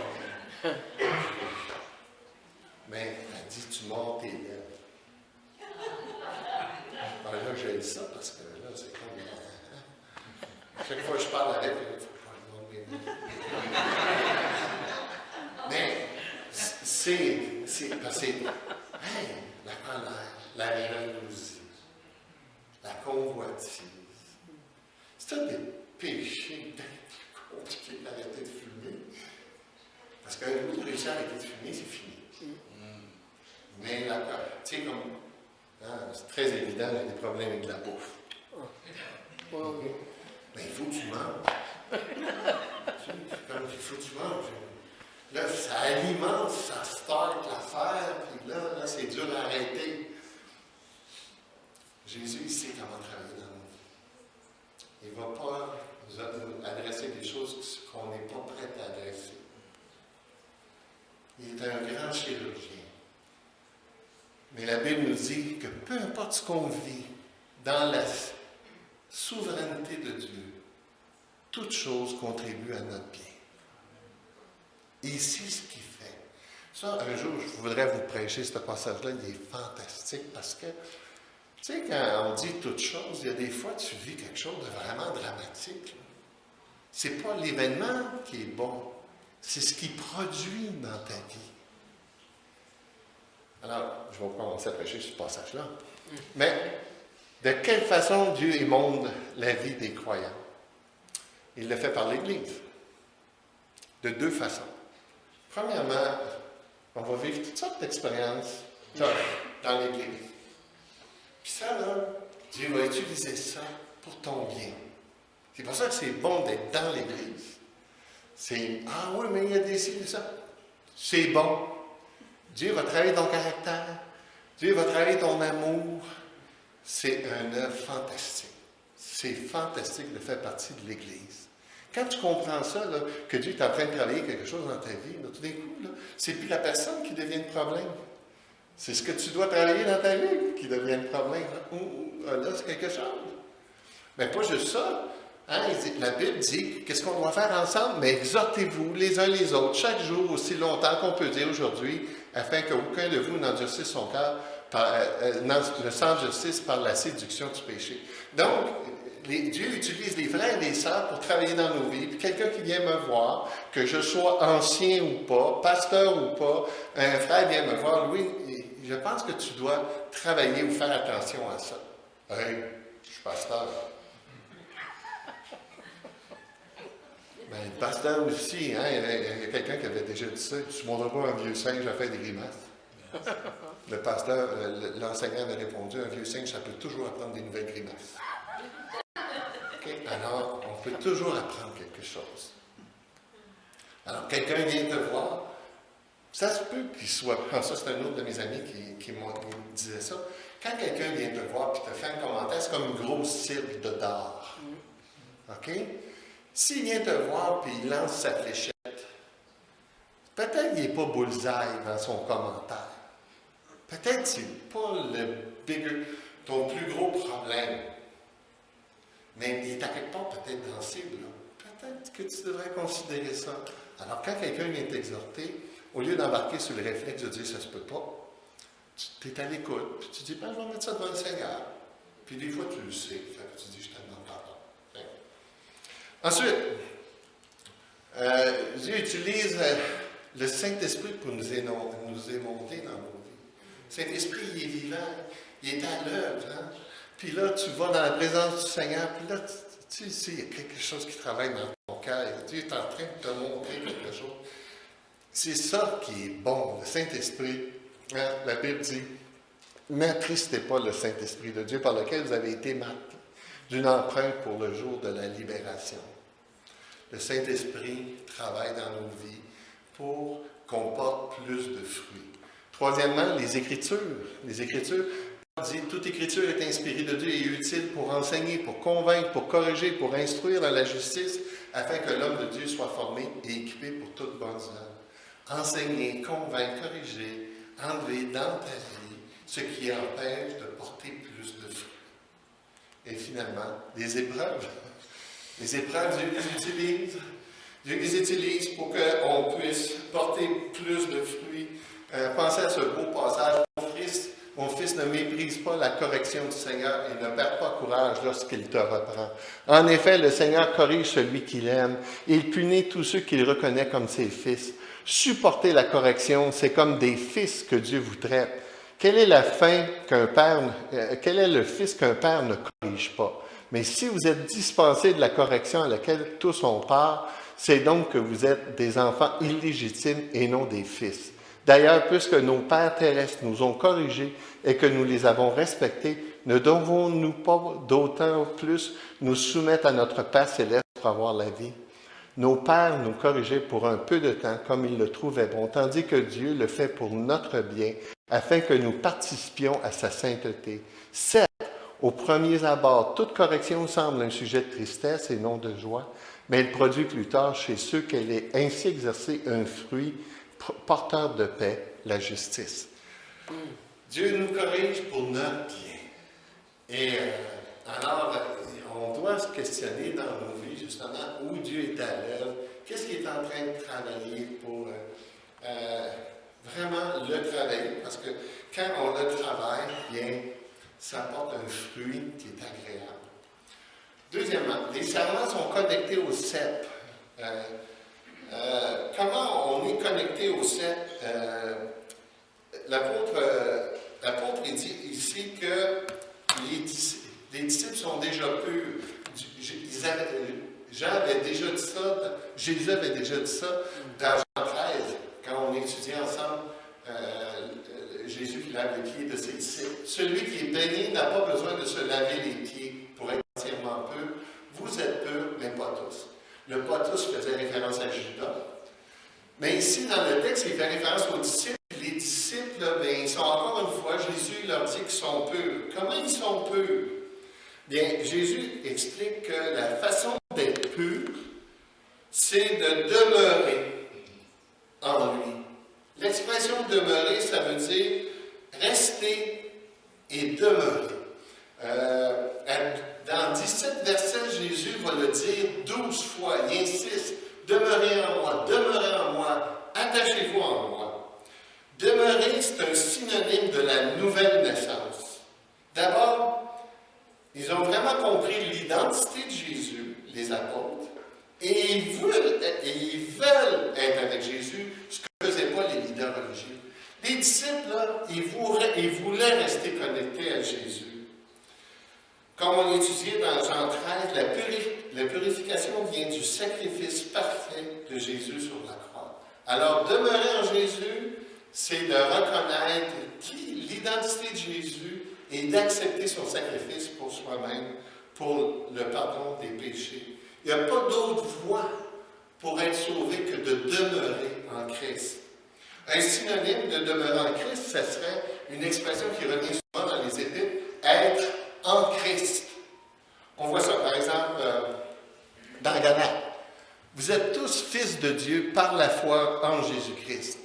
Mais dit, tu mords tes lèvres. Alors là, j'ai dit ça parce que là, c'est comme. Hein. Chaque fois que je parle avec, il faut monte mes lèvres. Mais c'est, c'est, que, la colère, la jalousie, la convoitise, c'est un des péchés bien plus compliqués d'arrêter de fumer. Parce qu'un coup de réussir à arrêter de fumer, c'est fini. Mais la, tu sais, comme, hein, c'est très évident, j'ai des problèmes avec la bouffe. Mais il faut que tu manges. comme il faut que tu manges. Là, ça alimente, ça start l'affaire, puis là, là c'est dur à arrêter. Jésus, il sait comment travailler dans nous. Il ne va pas nous adresser des choses qu'on n'est pas prêt à adresser. Il est un grand chirurgien. Mais la Bible nous dit que peu importe ce qu'on vit dans la souveraineté de Dieu, toute chose contribue à notre bien. Et c'est ce qu'il fait. Ça, un jour, je voudrais vous prêcher ce passage-là, il est fantastique parce que, tu sais, quand on dit toute chose, il y a des fois, tu vis quelque chose de vraiment dramatique. Ce n'est pas l'événement qui est bon, C'est ce qui produit dans ta vie. Alors, je vais commencer à prêcher ce passage-là. Mais de quelle façon Dieu émonde la vie des croyants? Il le fait par l'Église. De deux façons. Premièrement, on va vivre toutes sortes d'expériences dans l'Église. Puis ça, là, Dieu va utiliser ça pour ton bien. C'est pour ça que c'est bon d'être dans l'Église. C'est Ah oui, mais il y a des signes ça. C'est bon. Dieu va travailler ton caractère. Dieu va travailler ton amour. C'est un œuvre fantastique. C'est fantastique de faire partie de l'Église. Quand tu comprends ça, que Dieu est en train de travailler quelque chose dans ta vie, tout d'un coup, c'est plus la personne qui devient le problème. C'est ce que tu dois travailler dans ta vie qui devient le problème. Ah, là, c'est quelque chose. Mais pas juste ça. Hein, la Bible dit qu'est-ce qu'on doit faire ensemble, mais exhortez-vous les uns les autres chaque jour aussi longtemps qu'on peut dire aujourd'hui, afin qu'aucun de vous n'endurcisse son cœur, euh, euh ne s'endurcisse par la séduction du péché. Donc, Dieu utilise les frères et les sœurs pour travailler dans nos vies. Quelqu'un qui vient me voir, que je sois ancien ou pas, pasteur ou pas, un frère vient me voir, Louis, je pense que tu dois travailler ou faire attention à ça. Hey, je suis pasteur. Ben, pasteur aussi, hein, il y a, quelqu'un qui avait déjà dit ça. Tu ne montres pas un vieux singe à faire des grimaces. Le pasteur, l'enseignant avait répondu, un vieux singe, ça peut toujours apprendre des nouvelles grimaces. Alors, on peut toujours apprendre quelque chose. Alors, quelqu'un vient te voir, ça se peut qu'il soit. Ça, c'est un autre de mes amis qui, me disait ça. Quand quelqu'un vient te voir et te fait un commentaire, c'est comme une grosse cible de d'or. OK? S'il vient te voir et il lance sa fléchette, peut-être qu'il n'est pas bullseye dans son commentaire. Peut-être que n'est pas le ton plus gros problème. Mais il est à quelque part peut-être dans cible. Peut-être que tu devrais considérer ça. Alors, quand quelqu'un vient t'exhorter, au lieu d'embarquer sur le réflexe de dire ça se peut pas, tu es à l'écoute, puis tu dis, ben, je vais mettre ça devant le Seigneur. Puis des fois, tu le sais, tu dis, je te demande pardon. Ensuite, euh, Dieu utilise le Saint-Esprit pour nous, nous dans nos vies. Saint-Esprit, il est vivant, il est à l'œuvre. Hein? Puis là, tu vas dans la présence du Seigneur, puis là, tu, sais, il y a quelque chose qui travaille dans ton cœur. Dieu est en train de te montrer quelque chose. C'est ça qui est bon, le Saint-Esprit. Hein, la Bible dit N'attristez pas le Saint-Esprit de Dieu par lequel vous avez été marqués d'une empreinte pour le jour de la libération. Le Saint-Esprit travaille dans nos vies pour qu'on porte plus de fruits. Troisièmement, les Écritures. Les Écritures, toute écriture est inspirée de Dieu et utile pour enseigner, pour convaincre, pour corriger, pour instruire dans la justice, afin que l'homme de Dieu soit formé et équipé pour toute bonne œuvre. Enseigner, convaincre, corriger, enlever dans ta vie ce qui empêche de porter plus de fruits. Et finalement, les épreuves. Les épreuves, Dieu les utilise. Dieu les utilise pour qu'on puisse porter plus de fruits. Euh, pensez à ce beau passage. Christ mon fils, ne méprise pas la correction du Seigneur et ne perd pas courage lorsqu'il te reprend. En effet, le Seigneur corrige celui qu'il aime. Il punit tous ceux qu'il reconnaît comme ses fils. Supporter la correction, c'est comme des fils que Dieu vous traite. Quelle est la fin qu'un père, euh, quel est le fils qu'un père ne corrige pas? Mais si vous êtes dispensés de la correction à laquelle tous ont part, c'est donc que vous êtes des enfants illégitimes et non des fils. D'ailleurs, puisque nos pères terrestres nous ont corrigés et que nous les avons respectés, ne devons-nous pas d'autant plus nous soumettre à notre Père céleste pour avoir la vie? Nos pères nous corrigeaient pour un peu de temps comme ils le trouvaient bon, tandis que Dieu le fait pour notre bien, afin que nous participions à sa sainteté. Certes, au premier abord, toute correction semble un sujet de tristesse et non de joie, mais elle produit plus tard chez ceux qu'elle ait ainsi exercé un fruit porteur de paix, la justice. Dieu nous corrige pour notre bien. Et euh, alors, on doit se questionner dans nos vies, justement, où Dieu est à l'œuvre, qu'est-ce qu'il est en train de travailler pour euh, euh, vraiment le travailler, parce que quand on le travaille bien, ça apporte un fruit qui est agréable. Deuxièmement, les serments sont connectés au CEP. Euh, comment on est connecté au sept? Euh, L'apôtre euh, dit ici que les, dis- les disciples sont déjà purs. Jean avait déjà dit ça, Jésus avait déjà dit ça dans Jean 13, quand on étudiait ensemble euh, euh, Jésus qui lave les pieds de ses disciples. Celui qui est béni n'a pas besoin de se laver les pieds pour être entièrement pur. Vous êtes purs, mais pas tous. Le pas tous faisait référence à Judas. Mais ici, dans le texte, il fait référence aux disciples. Les disciples, ben, ils sont encore une fois, Jésus leur dit qu'ils sont purs. Comment ils sont purs? Bien, Jésus explique que la façon d'être pur, c'est de demeurer en lui. L'expression demeurer, ça veut dire rester et demeurer. Euh, dans 17 versets, Jésus va le dire 12 fois. Il insiste demeurez en moi, demeurez en moi, attachez-vous en moi. Demeurer, c'est un synonyme de la nouvelle naissance. D'abord, ils ont vraiment compris l'identité de Jésus, les apôtres, et ils veulent, et ils veulent être avec Jésus, ce que ne faisaient pas les leaders religieux. Les disciples, là, ils voulaient, rester connectés à Jésus. Comme on étudiait dans Jean 13, la, la purification vient du sacrifice parfait de Jésus sur la croix. Alors, demeurer en Jésus, c'est de reconnaître l'identité de Jésus et d'accepter son sacrifice pour soi-même, pour le pardon des péchés. Il n'y a pas d'autre voie pour être sauvé que de demeurer en Christ. Un synonyme de demeurer en Christ, ce serait une expression qui revient souvent dans les épîtres, être en Christ. On voit ça, par exemple, euh, dans Galates. Vous êtes tous fils de Dieu par la foi en Jésus-Christ.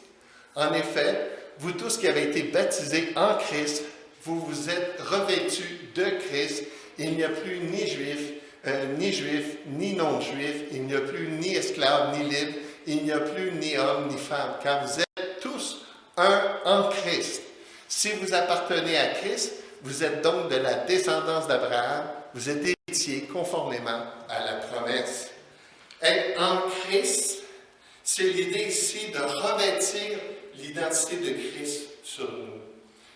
En effet, vous tous qui avez été baptisés en Christ, vous vous êtes revêtus de Christ. Il n'y a plus ni juif, euh, ni juif, ni non-juif. Il n'y a plus ni esclave, ni libre. Il n'y a plus ni homme, ni femme, car vous êtes un en Christ. Si vous appartenez à Christ, vous êtes donc de la descendance d'Abraham, vous êtes héritiers conformément à la promesse. Être en Christ, c'est l'idée ici de revêtir l'identité de Christ sur nous.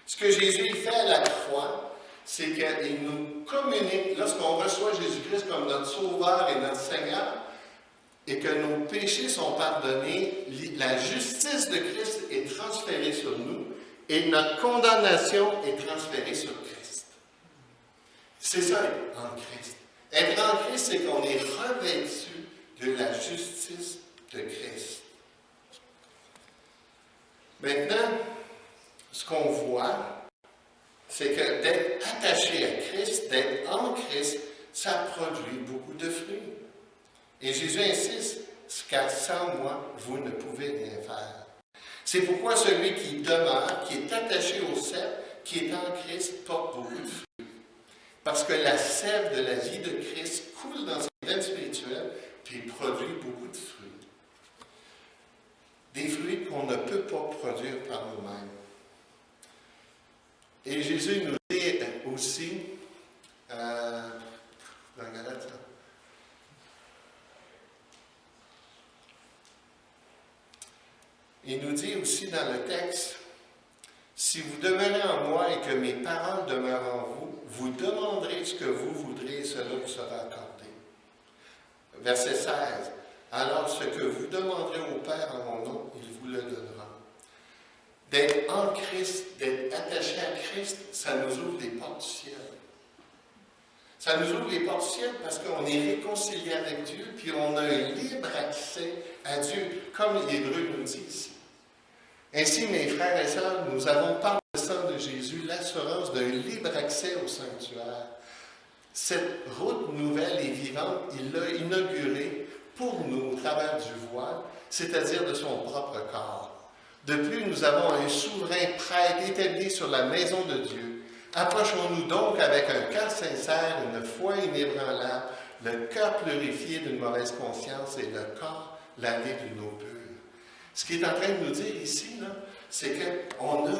Ce que Jésus fait à la croix, c'est qu'il nous communique, lorsqu'on reçoit Jésus-Christ comme notre Sauveur et notre Seigneur, et que nos péchés sont pardonnés, la justice de Christ est transférée sur nous et notre condamnation est transférée sur Christ. C'est ça, être en Christ. Être en Christ, c'est qu'on est revêtu de la justice de Christ. Maintenant, ce qu'on voit, c'est que d'être attaché à Christ, d'être en Christ, ça produit beaucoup de fruits. Et Jésus insiste, car sans moi, vous ne pouvez rien faire. C'est pourquoi celui qui demeure, qui est attaché au cep, qui est en Christ, porte beaucoup de fruits. Parce que la sève de la vie de Christ coule dans ses veines spirituelles, puis produit beaucoup de fruits. Des fruits qu'on ne peut pas produire par nous-mêmes. Et Jésus nous dit aussi, euh, dans Galates, Il nous dit aussi dans le texte, si vous demeurez en moi et que mes paroles demeurent en vous, vous demanderez ce que vous voudrez et cela vous sera accordé. Verset 16. Alors ce que vous demanderez au Père en mon nom, il vous le donnera. D'être en Christ, d'être attaché à Christ, ça nous ouvre les portes du ciel. Ça nous ouvre les portes du ciel parce qu'on est réconcilié avec Dieu, puis on a un libre accès à Dieu, comme l'Hébreu nous dit ici. Ainsi, mes frères et sœurs, nous avons par le sang de Jésus l'assurance d'un libre accès au sanctuaire. Cette route nouvelle et vivante, il l'a inaugurée pour nous au travers du voile, c'est-à-dire de son propre corps. De plus, nous avons un souverain prêtre établi sur la maison de Dieu. Approchons-nous donc avec un cœur sincère, une foi inébranlable, le cœur purifié d'une mauvaise conscience et le corps lavé d'une eau. Ce qu'il est en train de nous dire ici, c'est qu'on a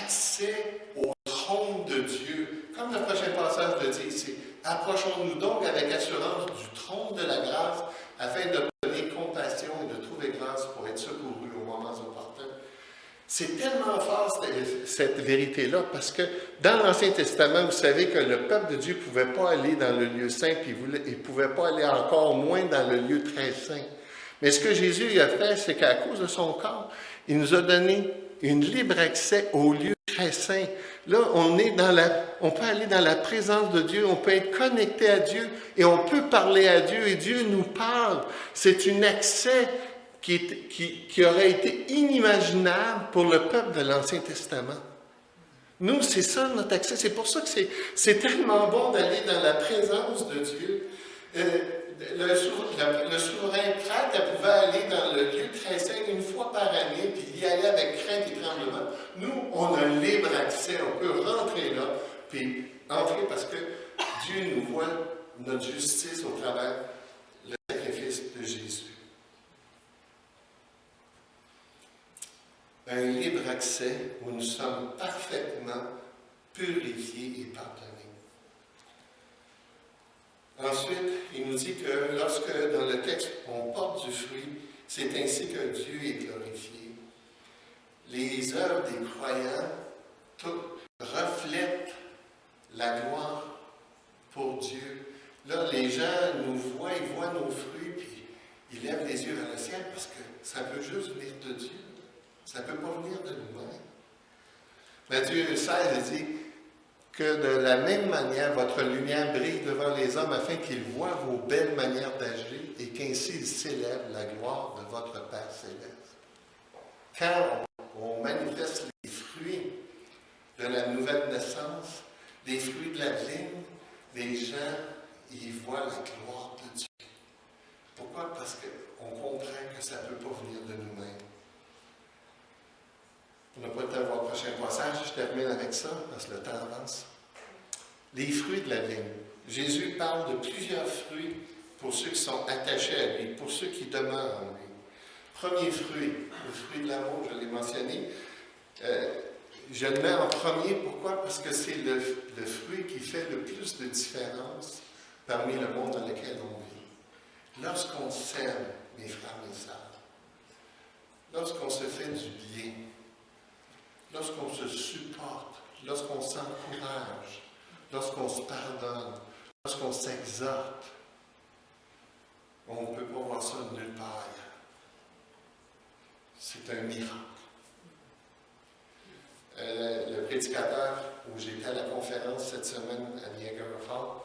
accès au trône de Dieu. Comme le prochain passage le dit ici, approchons-nous donc avec assurance du trône de la grâce afin d'obtenir compassion et de trouver grâce pour être secourus au moment opportun. C'est tellement fort cette, cette vérité-là parce que dans l'Ancien Testament, vous savez que le peuple de Dieu ne pouvait pas aller dans le lieu saint, puis il ne pouvait pas aller encore moins dans le lieu très saint. Mais ce que Jésus a fait, c'est qu'à cause de son corps, il nous a donné une libre accès au lieu très saint. Là, on, est dans la, on peut aller dans la présence de Dieu, on peut être connecté à Dieu et on peut parler à Dieu et Dieu nous parle. C'est un accès qui, qui, aurait été inimaginable pour le peuple de l'Ancien Testament. Nous, c'est ça notre accès. C'est pour ça que c'est tellement bon d'aller dans la présence de Dieu. Euh, le, le, souverain prêtre pouvait aller dans le lieu très saint une fois par année, puis y aller avec crainte et tremblement. Nous, on a libre accès, on peut rentrer là, puis entrer parce que Dieu nous voit notre justice au travers le sacrifice de Jésus. Un libre accès où nous sommes parfaitement purifiés et pardonnés. Ensuite, il nous dit que lorsque dans le texte on porte du fruit, c'est ainsi que Dieu est glorifié. Les œuvres des croyants reflètent la gloire pour Dieu. Là, les gens nous voient, ils voient nos fruits, puis ils lèvent les yeux vers le ciel parce que ça peut juste venir de Dieu. Ça ne peut pas venir de nous-mêmes. Matthieu 16 dit que de la même manière, votre lumière brille devant les hommes afin qu'ils voient vos belles manières d'agir et qu'ainsi ils célèbrent la gloire de votre Père céleste. Quand on manifeste les fruits de la nouvelle naissance, les fruits de la vigne, les gens y voient la gloire de Dieu. Pourquoi? Parce qu'on comprend que ça ne peut pas venir de nous-mêmes. On n'a pas le temps de voir le prochain passage, je termine avec ça, parce que le temps avance. Les fruits de la vigne. Jésus parle de plusieurs fruits pour ceux qui sont attachés à lui, pour ceux qui demeurent en lui. Premier fruit, le fruit de l'amour, je l'ai mentionné. Euh, je le mets en premier, pourquoi? Parce que c'est le, fruit qui fait le plus de différence parmi le monde dans lequel on vit. Lorsqu'on s'aime, mes frères, mes sœurs, lorsqu'on se fait du bien, lorsqu'on se supporte, lorsqu'on s'encourage, lorsqu'on se pardonne, lorsqu'on s'exhorte, on ne peut pas voir ça nulle part C'est un miracle. Euh, le prédicateur où j'étais à la conférence cette semaine à Niagara Falls,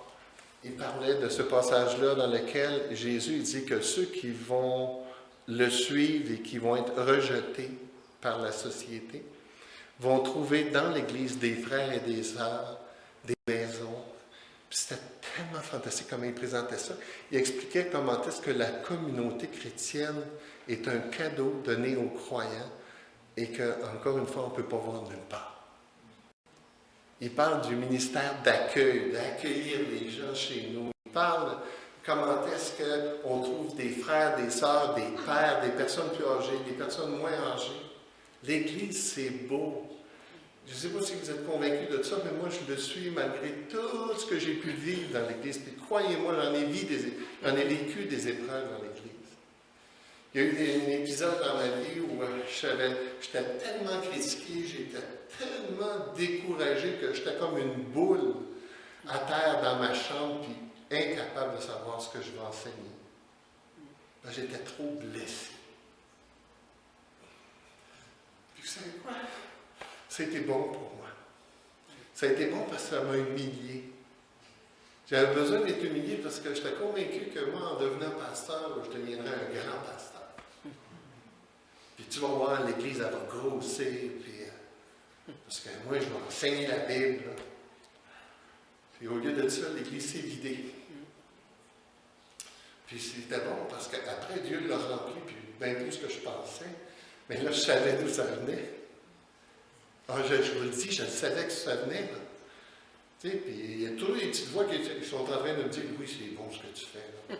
il parlait de ce passage-là dans lequel Jésus dit que ceux qui vont le suivre et qui vont être rejetés par la société, vont trouver dans l'Église des frères et des sœurs, des maisons. C'était tellement fantastique comment il présentait ça. Il expliquait comment est-ce que la communauté chrétienne est un cadeau donné aux croyants et que, encore une fois, on ne peut pas voir nulle part. Il parle du ministère d'accueil, d'accueillir les gens chez nous. Il parle comment est-ce qu'on trouve des frères, des sœurs, des pères, des personnes plus âgées, des personnes moins âgées. L'Église, c'est beau. Je ne sais pas si vous êtes convaincus de ça, mais moi, je le suis malgré tout ce que j'ai pu vivre dans l'Église. Puis croyez-moi, j'en ai, vécu des épreuves dans l'Église. Il y a eu un épisode dans ma vie où euh, j'étais tellement critiqué, j'étais tellement découragé que j'étais comme une boule à terre dans ma chambre, puis incapable de savoir ce que je vais enseigner. J'étais trop blessé. Puis vous savez quoi? Été bon pour moi. Ça a été bon parce que ça m'a humilié. J'avais besoin d'être humilié parce que j'étais convaincu que moi, en devenant pasteur, je deviendrais un grand pasteur. Puis tu vas voir, l'Église, elle va grossir, puis, euh, parce que moi, je vais enseigner la Bible. Puis au lieu de ça, l'Église s'est vidée. Puis c'était bon parce qu'après, Dieu l'a rempli, puis bien plus que je pensais. Mais là, je savais d'où ça venait. Ah, je, vous le dis, je savais que ça venait. Tu sais, puis il y a toujours des petites voix qui, sont en train de me dire Oui, c'est bon ce que tu fais.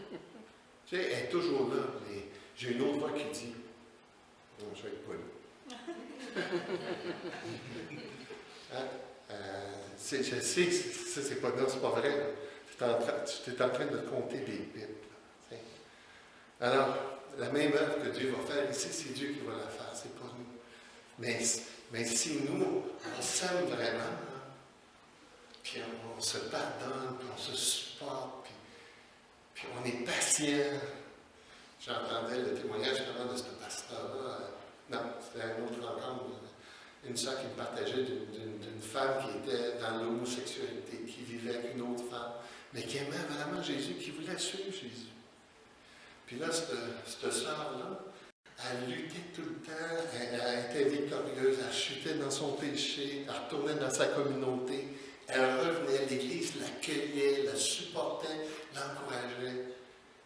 tu sais, elle est toujours là. Mais j'ai une autre voix qui dit Non, je vais être pas là. hein? euh, je sais, ça, c'est pas, non, c'est pas vrai. Tu es, en train, de compter des pipes. Alors, la même œuvre que Dieu va faire ici, c'est Dieu qui va la faire, c'est pas nous. Mais, mais si nous, on s'aime vraiment, puis on, se pardonne, puis on se supporte, puis, on est patient. J'entendais le témoignage de ce pasteur-là. Non, c'était un autre rencontre. Une soeur qui me partageait d'une- femme qui était dans l'homosexualité, qui vivait avec une autre femme, mais qui aimait vraiment Jésus, qui voulait suivre Jésus. Puis là, cette, cette sœur-là, elle luttait tout le temps, elle, elle était victorieuse, elle chutait dans son péché, elle retournait dans sa communauté, elle revenait, l'Église l'accueillait, la supportait, l'encourageait.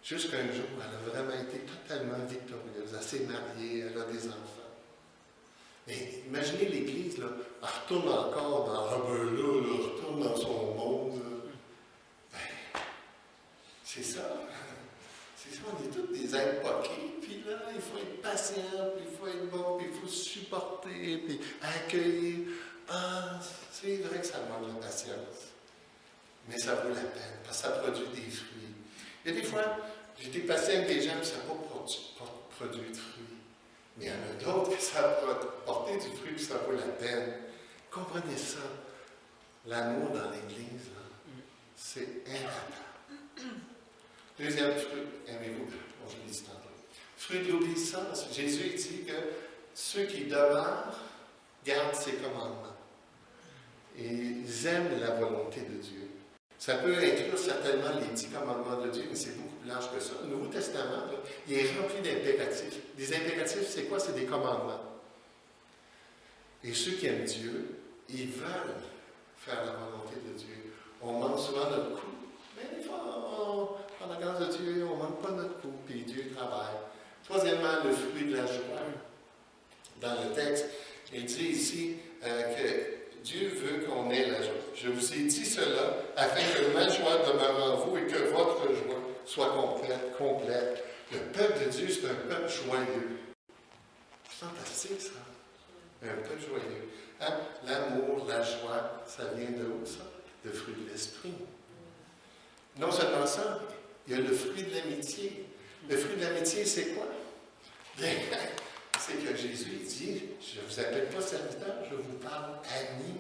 Jusqu'un jour, elle a vraiment été totalement victorieuse. Elle s'est mariée, elle a des enfants. Mais imaginez l'Église, elle retourne encore dans, ah ben là, retourne dans son monde. Ben, c'est ça. On est tous des êtres poqués, puis là, il faut être patient, puis il faut être bon, puis il faut supporter, puis accueillir. Ah, c'est vrai que ça demande de la patience. Mais ça vaut la peine, parce que ça produit des fruits. Il y a des fois, j'étais patient avec des gens, puis ça n'a pas produit, produit de fruits. Mais il y en a d'autres que ça a du fruit, puis ça vaut la peine. Comprenez ça. L'amour dans l'Église, c'est important. Deuxième fruit, aimez-vous, bon, je l'ai dit tantôt. Fruit de l'obéissance. Jésus dit que ceux qui demeurent gardent ses commandements. Et ils aiment la volonté de Dieu. Ça peut inclure certainement les dix commandements de Dieu, mais c'est beaucoup plus large que ça. Le Nouveau Testament, il est rempli d'impératifs. Des impératifs, c'est quoi? C'est des commandements. Et ceux qui aiment Dieu, ils veulent faire la volonté de Dieu. On manque souvent notre coup, mais des fois, grâce de Dieu, on ne manque pas notre coup, puis Dieu travaille. Troisièmement, le fruit de la joie. Dans le texte, il dit ici euh, que Dieu veut qu'on ait la joie. Je vous ai dit cela afin que ma joie demeure en vous et que votre joie soit complète. complète. Le peuple de Dieu, c'est un peuple joyeux. Fantastique, ça. Un peuple joyeux. Hein? L'amour, la joie, ça vient de où, ça? Le fruit de l'esprit. Non seulement ça, il y a le fruit de l'amitié. Le fruit de l'amitié, c'est quoi? C'est que Jésus dit, je ne vous appelle pas serviteur, je vous parle ami.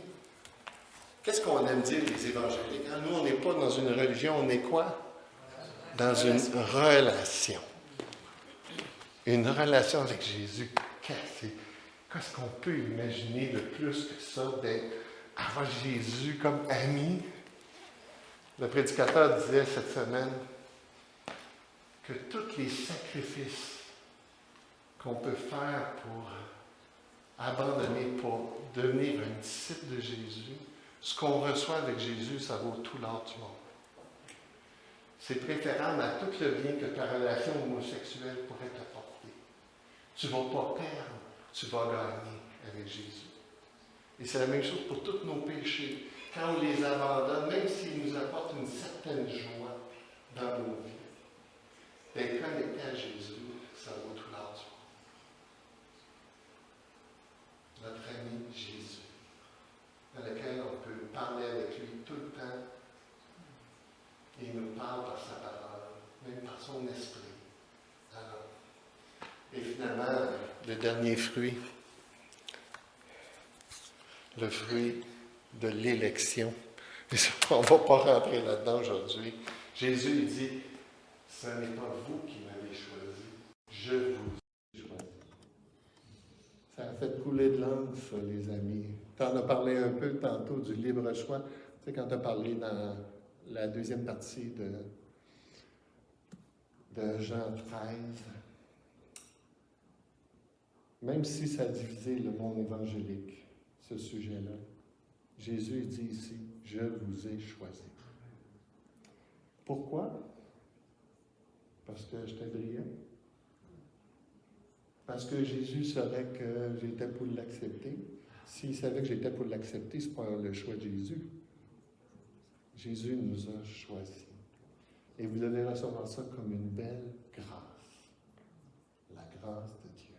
Qu'est-ce qu'on aime dire les évangéliques? Hein? Nous, on n'est pas dans une religion, on est quoi? Dans une relation. Une relation avec Jésus. Qu'est-ce qu'on peut imaginer de plus que ça, d'être avoir Jésus comme ami? Le prédicateur disait cette semaine que tous les sacrifices qu'on peut faire pour abandonner, pour devenir un disciple de Jésus, ce qu'on reçoit avec Jésus, ça vaut tout l'or du monde. C'est préférable à tout le bien que ta relation homosexuelle pourrait t'apporter. Tu ne vas pas perdre, tu vas gagner avec Jésus. Et c'est la même chose pour tous nos péchés. Quand on les abandonne, même s'ils nous apportent une certaine joie dans nos vies, d'être connecté à Jésus, ça vaut tout monde. Notre ami Jésus, dans lequel on peut parler avec lui tout le temps. Il nous parle par sa parole, même par son esprit. Alors, et finalement, le dernier fruit, le fruit de l'élection. On ne va pas rentrer là-dedans aujourd'hui. Jésus il dit, ce n'est pas vous qui m'avez choisi, je vous ai choisi. Ça a fait couler de langue, ça, les amis. Tu en as parlé un peu tantôt du libre choix. Tu sais, quand tu as parlé dans la deuxième partie de, de Jean 13, même si ça a divisé le monde évangélique, ce sujet-là, Jésus dit ici, je vous ai choisi. Pourquoi? Parce que j'étais brillant. Parce que Jésus savait que j'étais pour l'accepter. S'il savait que j'étais pour l'accepter, ce n'est pas le choix de Jésus. Jésus nous a choisis. Et vous devez recevoir ça comme une belle grâce. La grâce de Dieu.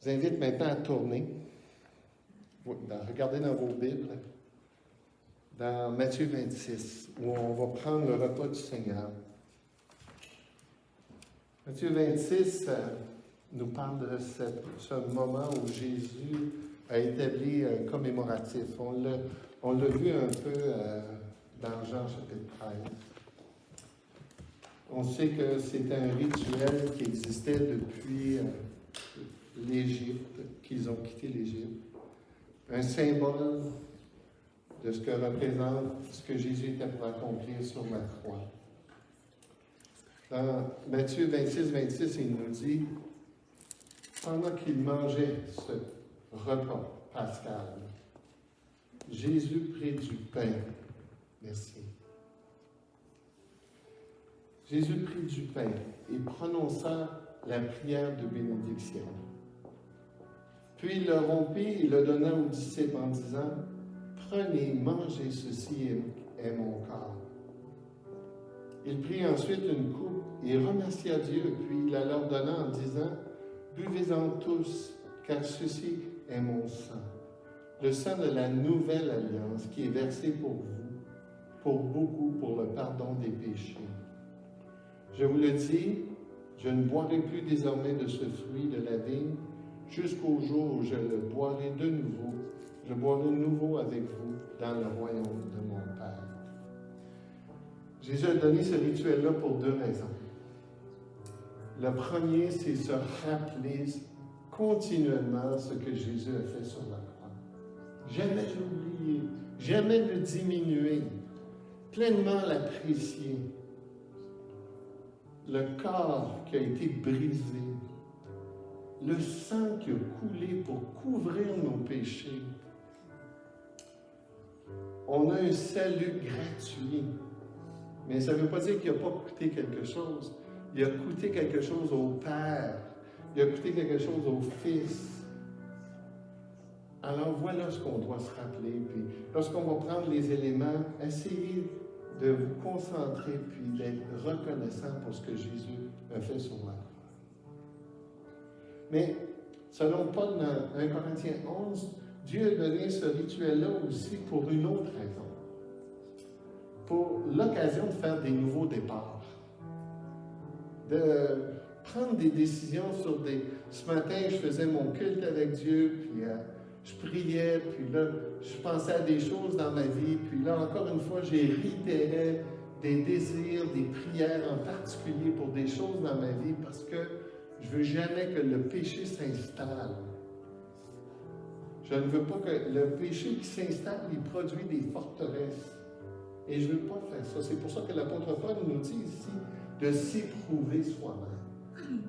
Je vous invite maintenant à tourner. Regardez dans vos Bibles, dans Matthieu 26, où on va prendre le repas du Seigneur. Matthieu 26, nous parle de ce moment où Jésus a établi un commémoratif. On l'a, vu un peu euh, dans Jean chapitre 13. On sait que c'est un rituel qui existait depuis euh, l'Égypte, qu'ils ont quitté l'Égypte. Un symbole de ce que représente ce que Jésus était pour accomplir sur la croix. Dans Matthieu 26, 26, il nous dit, pendant qu'il mangeait ce repas pascal, Jésus prit du pain. Merci. Jésus prit du pain et prononça la prière de bénédiction. Puis il le rompit et le donna aux disciples en disant, Prenez, mangez, ceci est, mon corps. Il prit ensuite une coupe et remercia Dieu, puis il la leur donna en disant, Buvez-en tous, car ceci est mon sang, le sang de la nouvelle alliance qui est versé pour vous, pour beaucoup, pour le pardon des péchés. Je vous le dis, je ne boirai plus désormais de ce fruit de la vigne jusqu'au jour où je le boirai de nouveau, je boirai de nouveau avec vous dans le royaume de mon Père. Jésus a donné ce rituel-là pour deux raisons. Le premier, c'est se rappeler continuellement ce que Jésus a fait sur la croix. Jamais l'oublier, jamais le diminuer, pleinement l'apprécier. Le corps qui a été brisé, le sang qui a coulé pour couvrir nos péchés. On a un salut gratuit, mais ça ne veut pas dire qu'il n'a pas coûté quelque chose. Il a coûté quelque chose au Père. Il a coûté quelque chose au Fils. Alors voilà ce qu'on doit se rappeler. Puis lorsqu'on va prendre les éléments, essayez de vous concentrer puis d'être reconnaissant pour ce que Jésus a fait sur la croix. Mais selon Paul dans 1 Corinthiens 11, Dieu a donné ce rituel-là aussi pour une autre raison. Pour l'occasion de faire des nouveaux départs de prendre des décisions sur des... Ce matin, je faisais mon culte avec Dieu, puis euh, je priais, puis là, je pensais à des choses dans ma vie, puis là, encore une fois, j'ai réitéré des désirs, des prières en particulier pour des choses dans ma vie, parce que je veux jamais que le péché s'installe. Je ne veux pas que le péché qui s'installe, il produit des forteresses. Et je ne veux pas faire ça. C'est pour ça que l'apôtre Paul nous dit ici de s'éprouver soi-même.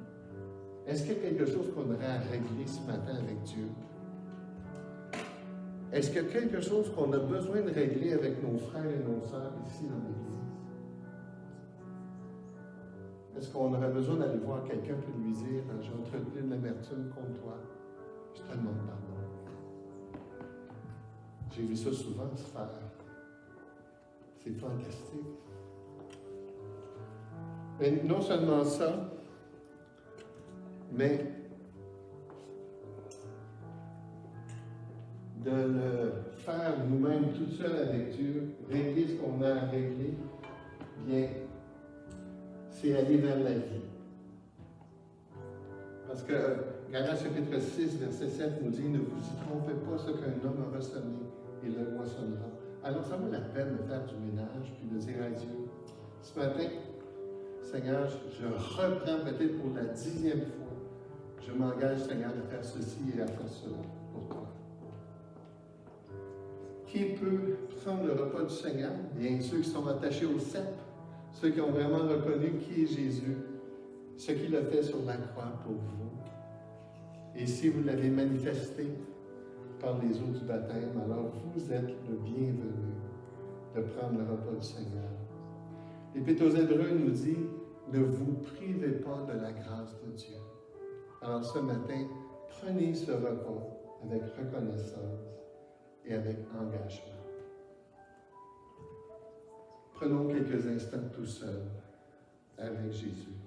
Est-ce qu'il y a quelque chose qu'on aurait à régler ce matin avec Dieu? Est-ce qu'il y a quelque chose qu'on a besoin de régler avec nos frères et nos sœurs ici dans l'Église? Est-ce qu'on aurait besoin d'aller voir quelqu'un pour lui dire J'ai entretenu de l'amertume contre toi, je te demande pardon? J'ai vu ça souvent se faire. C'est fantastique. Mais non seulement ça, mais de le faire nous-mêmes tout seul avec Dieu, régler ce qu'on a à régler, bien, c'est aller vers la vie. Parce que Galates chapitre 6, verset 7 nous dit Ne vous y trompez pas, ce qu'un homme a ressemé, il le moissonnera. Alors, ça vaut la peine de faire du ménage puis de dire à Dieu Ce matin, Seigneur, je reprends peut-être pour la dixième fois. Je m'engage, Seigneur, à faire ceci et à faire cela pour toi. Qui peut prendre le repas du Seigneur? Bien ceux qui sont attachés au cep, ceux qui ont vraiment reconnu qui est Jésus, ce qu'il a fait sur la croix pour vous. Et si vous l'avez manifesté par les eaux du baptême, alors vous êtes le bienvenu de prendre le repas du Seigneur. L'Épître aux Hébreux nous dit ne vous privez pas de la grâce de Dieu. Alors ce matin, prenez ce repas avec reconnaissance et avec engagement. Prenons quelques instants tout seuls avec Jésus.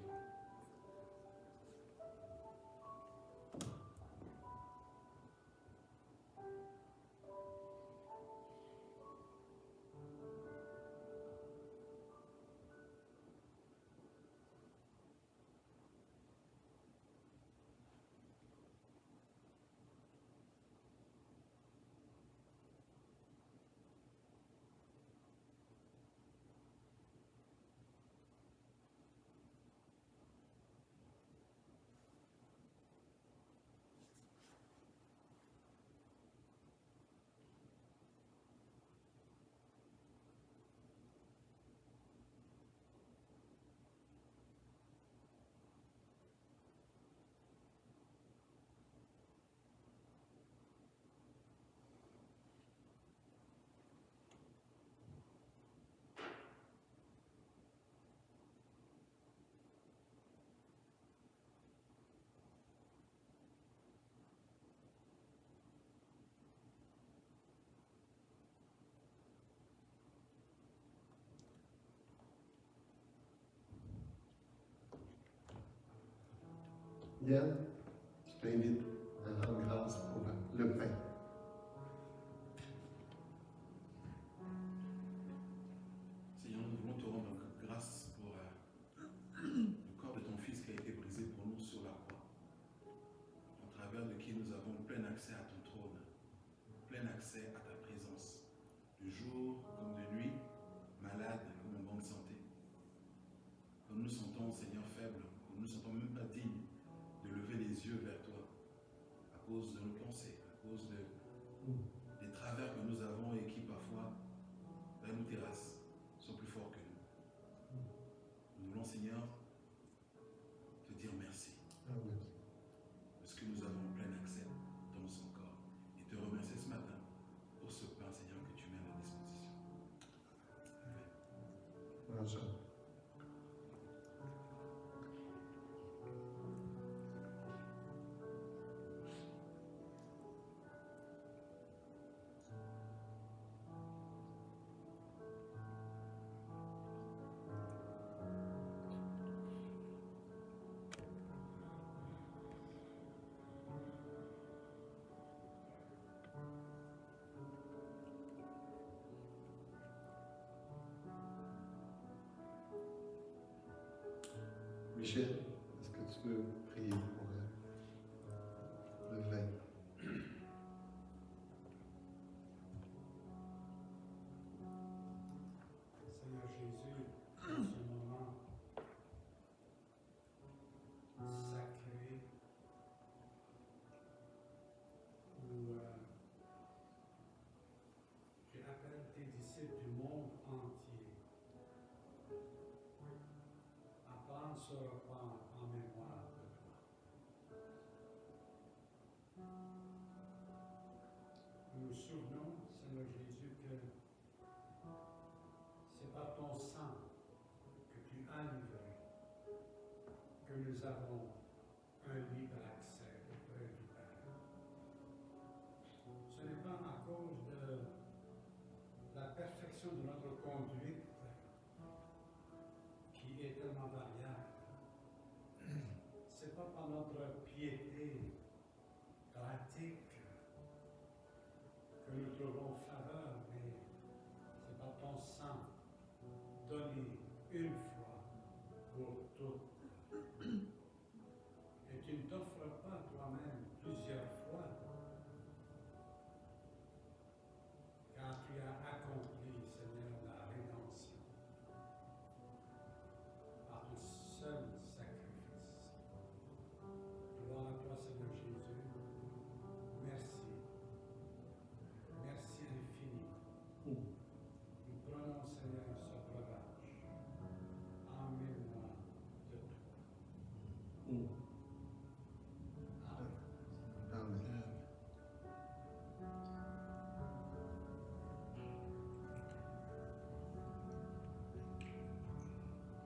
death, stay Rosa. Michel, est-ce que tu peux prier? souvenons, Seigneur Jésus, que c'est par ton sang que tu as livré que nous avons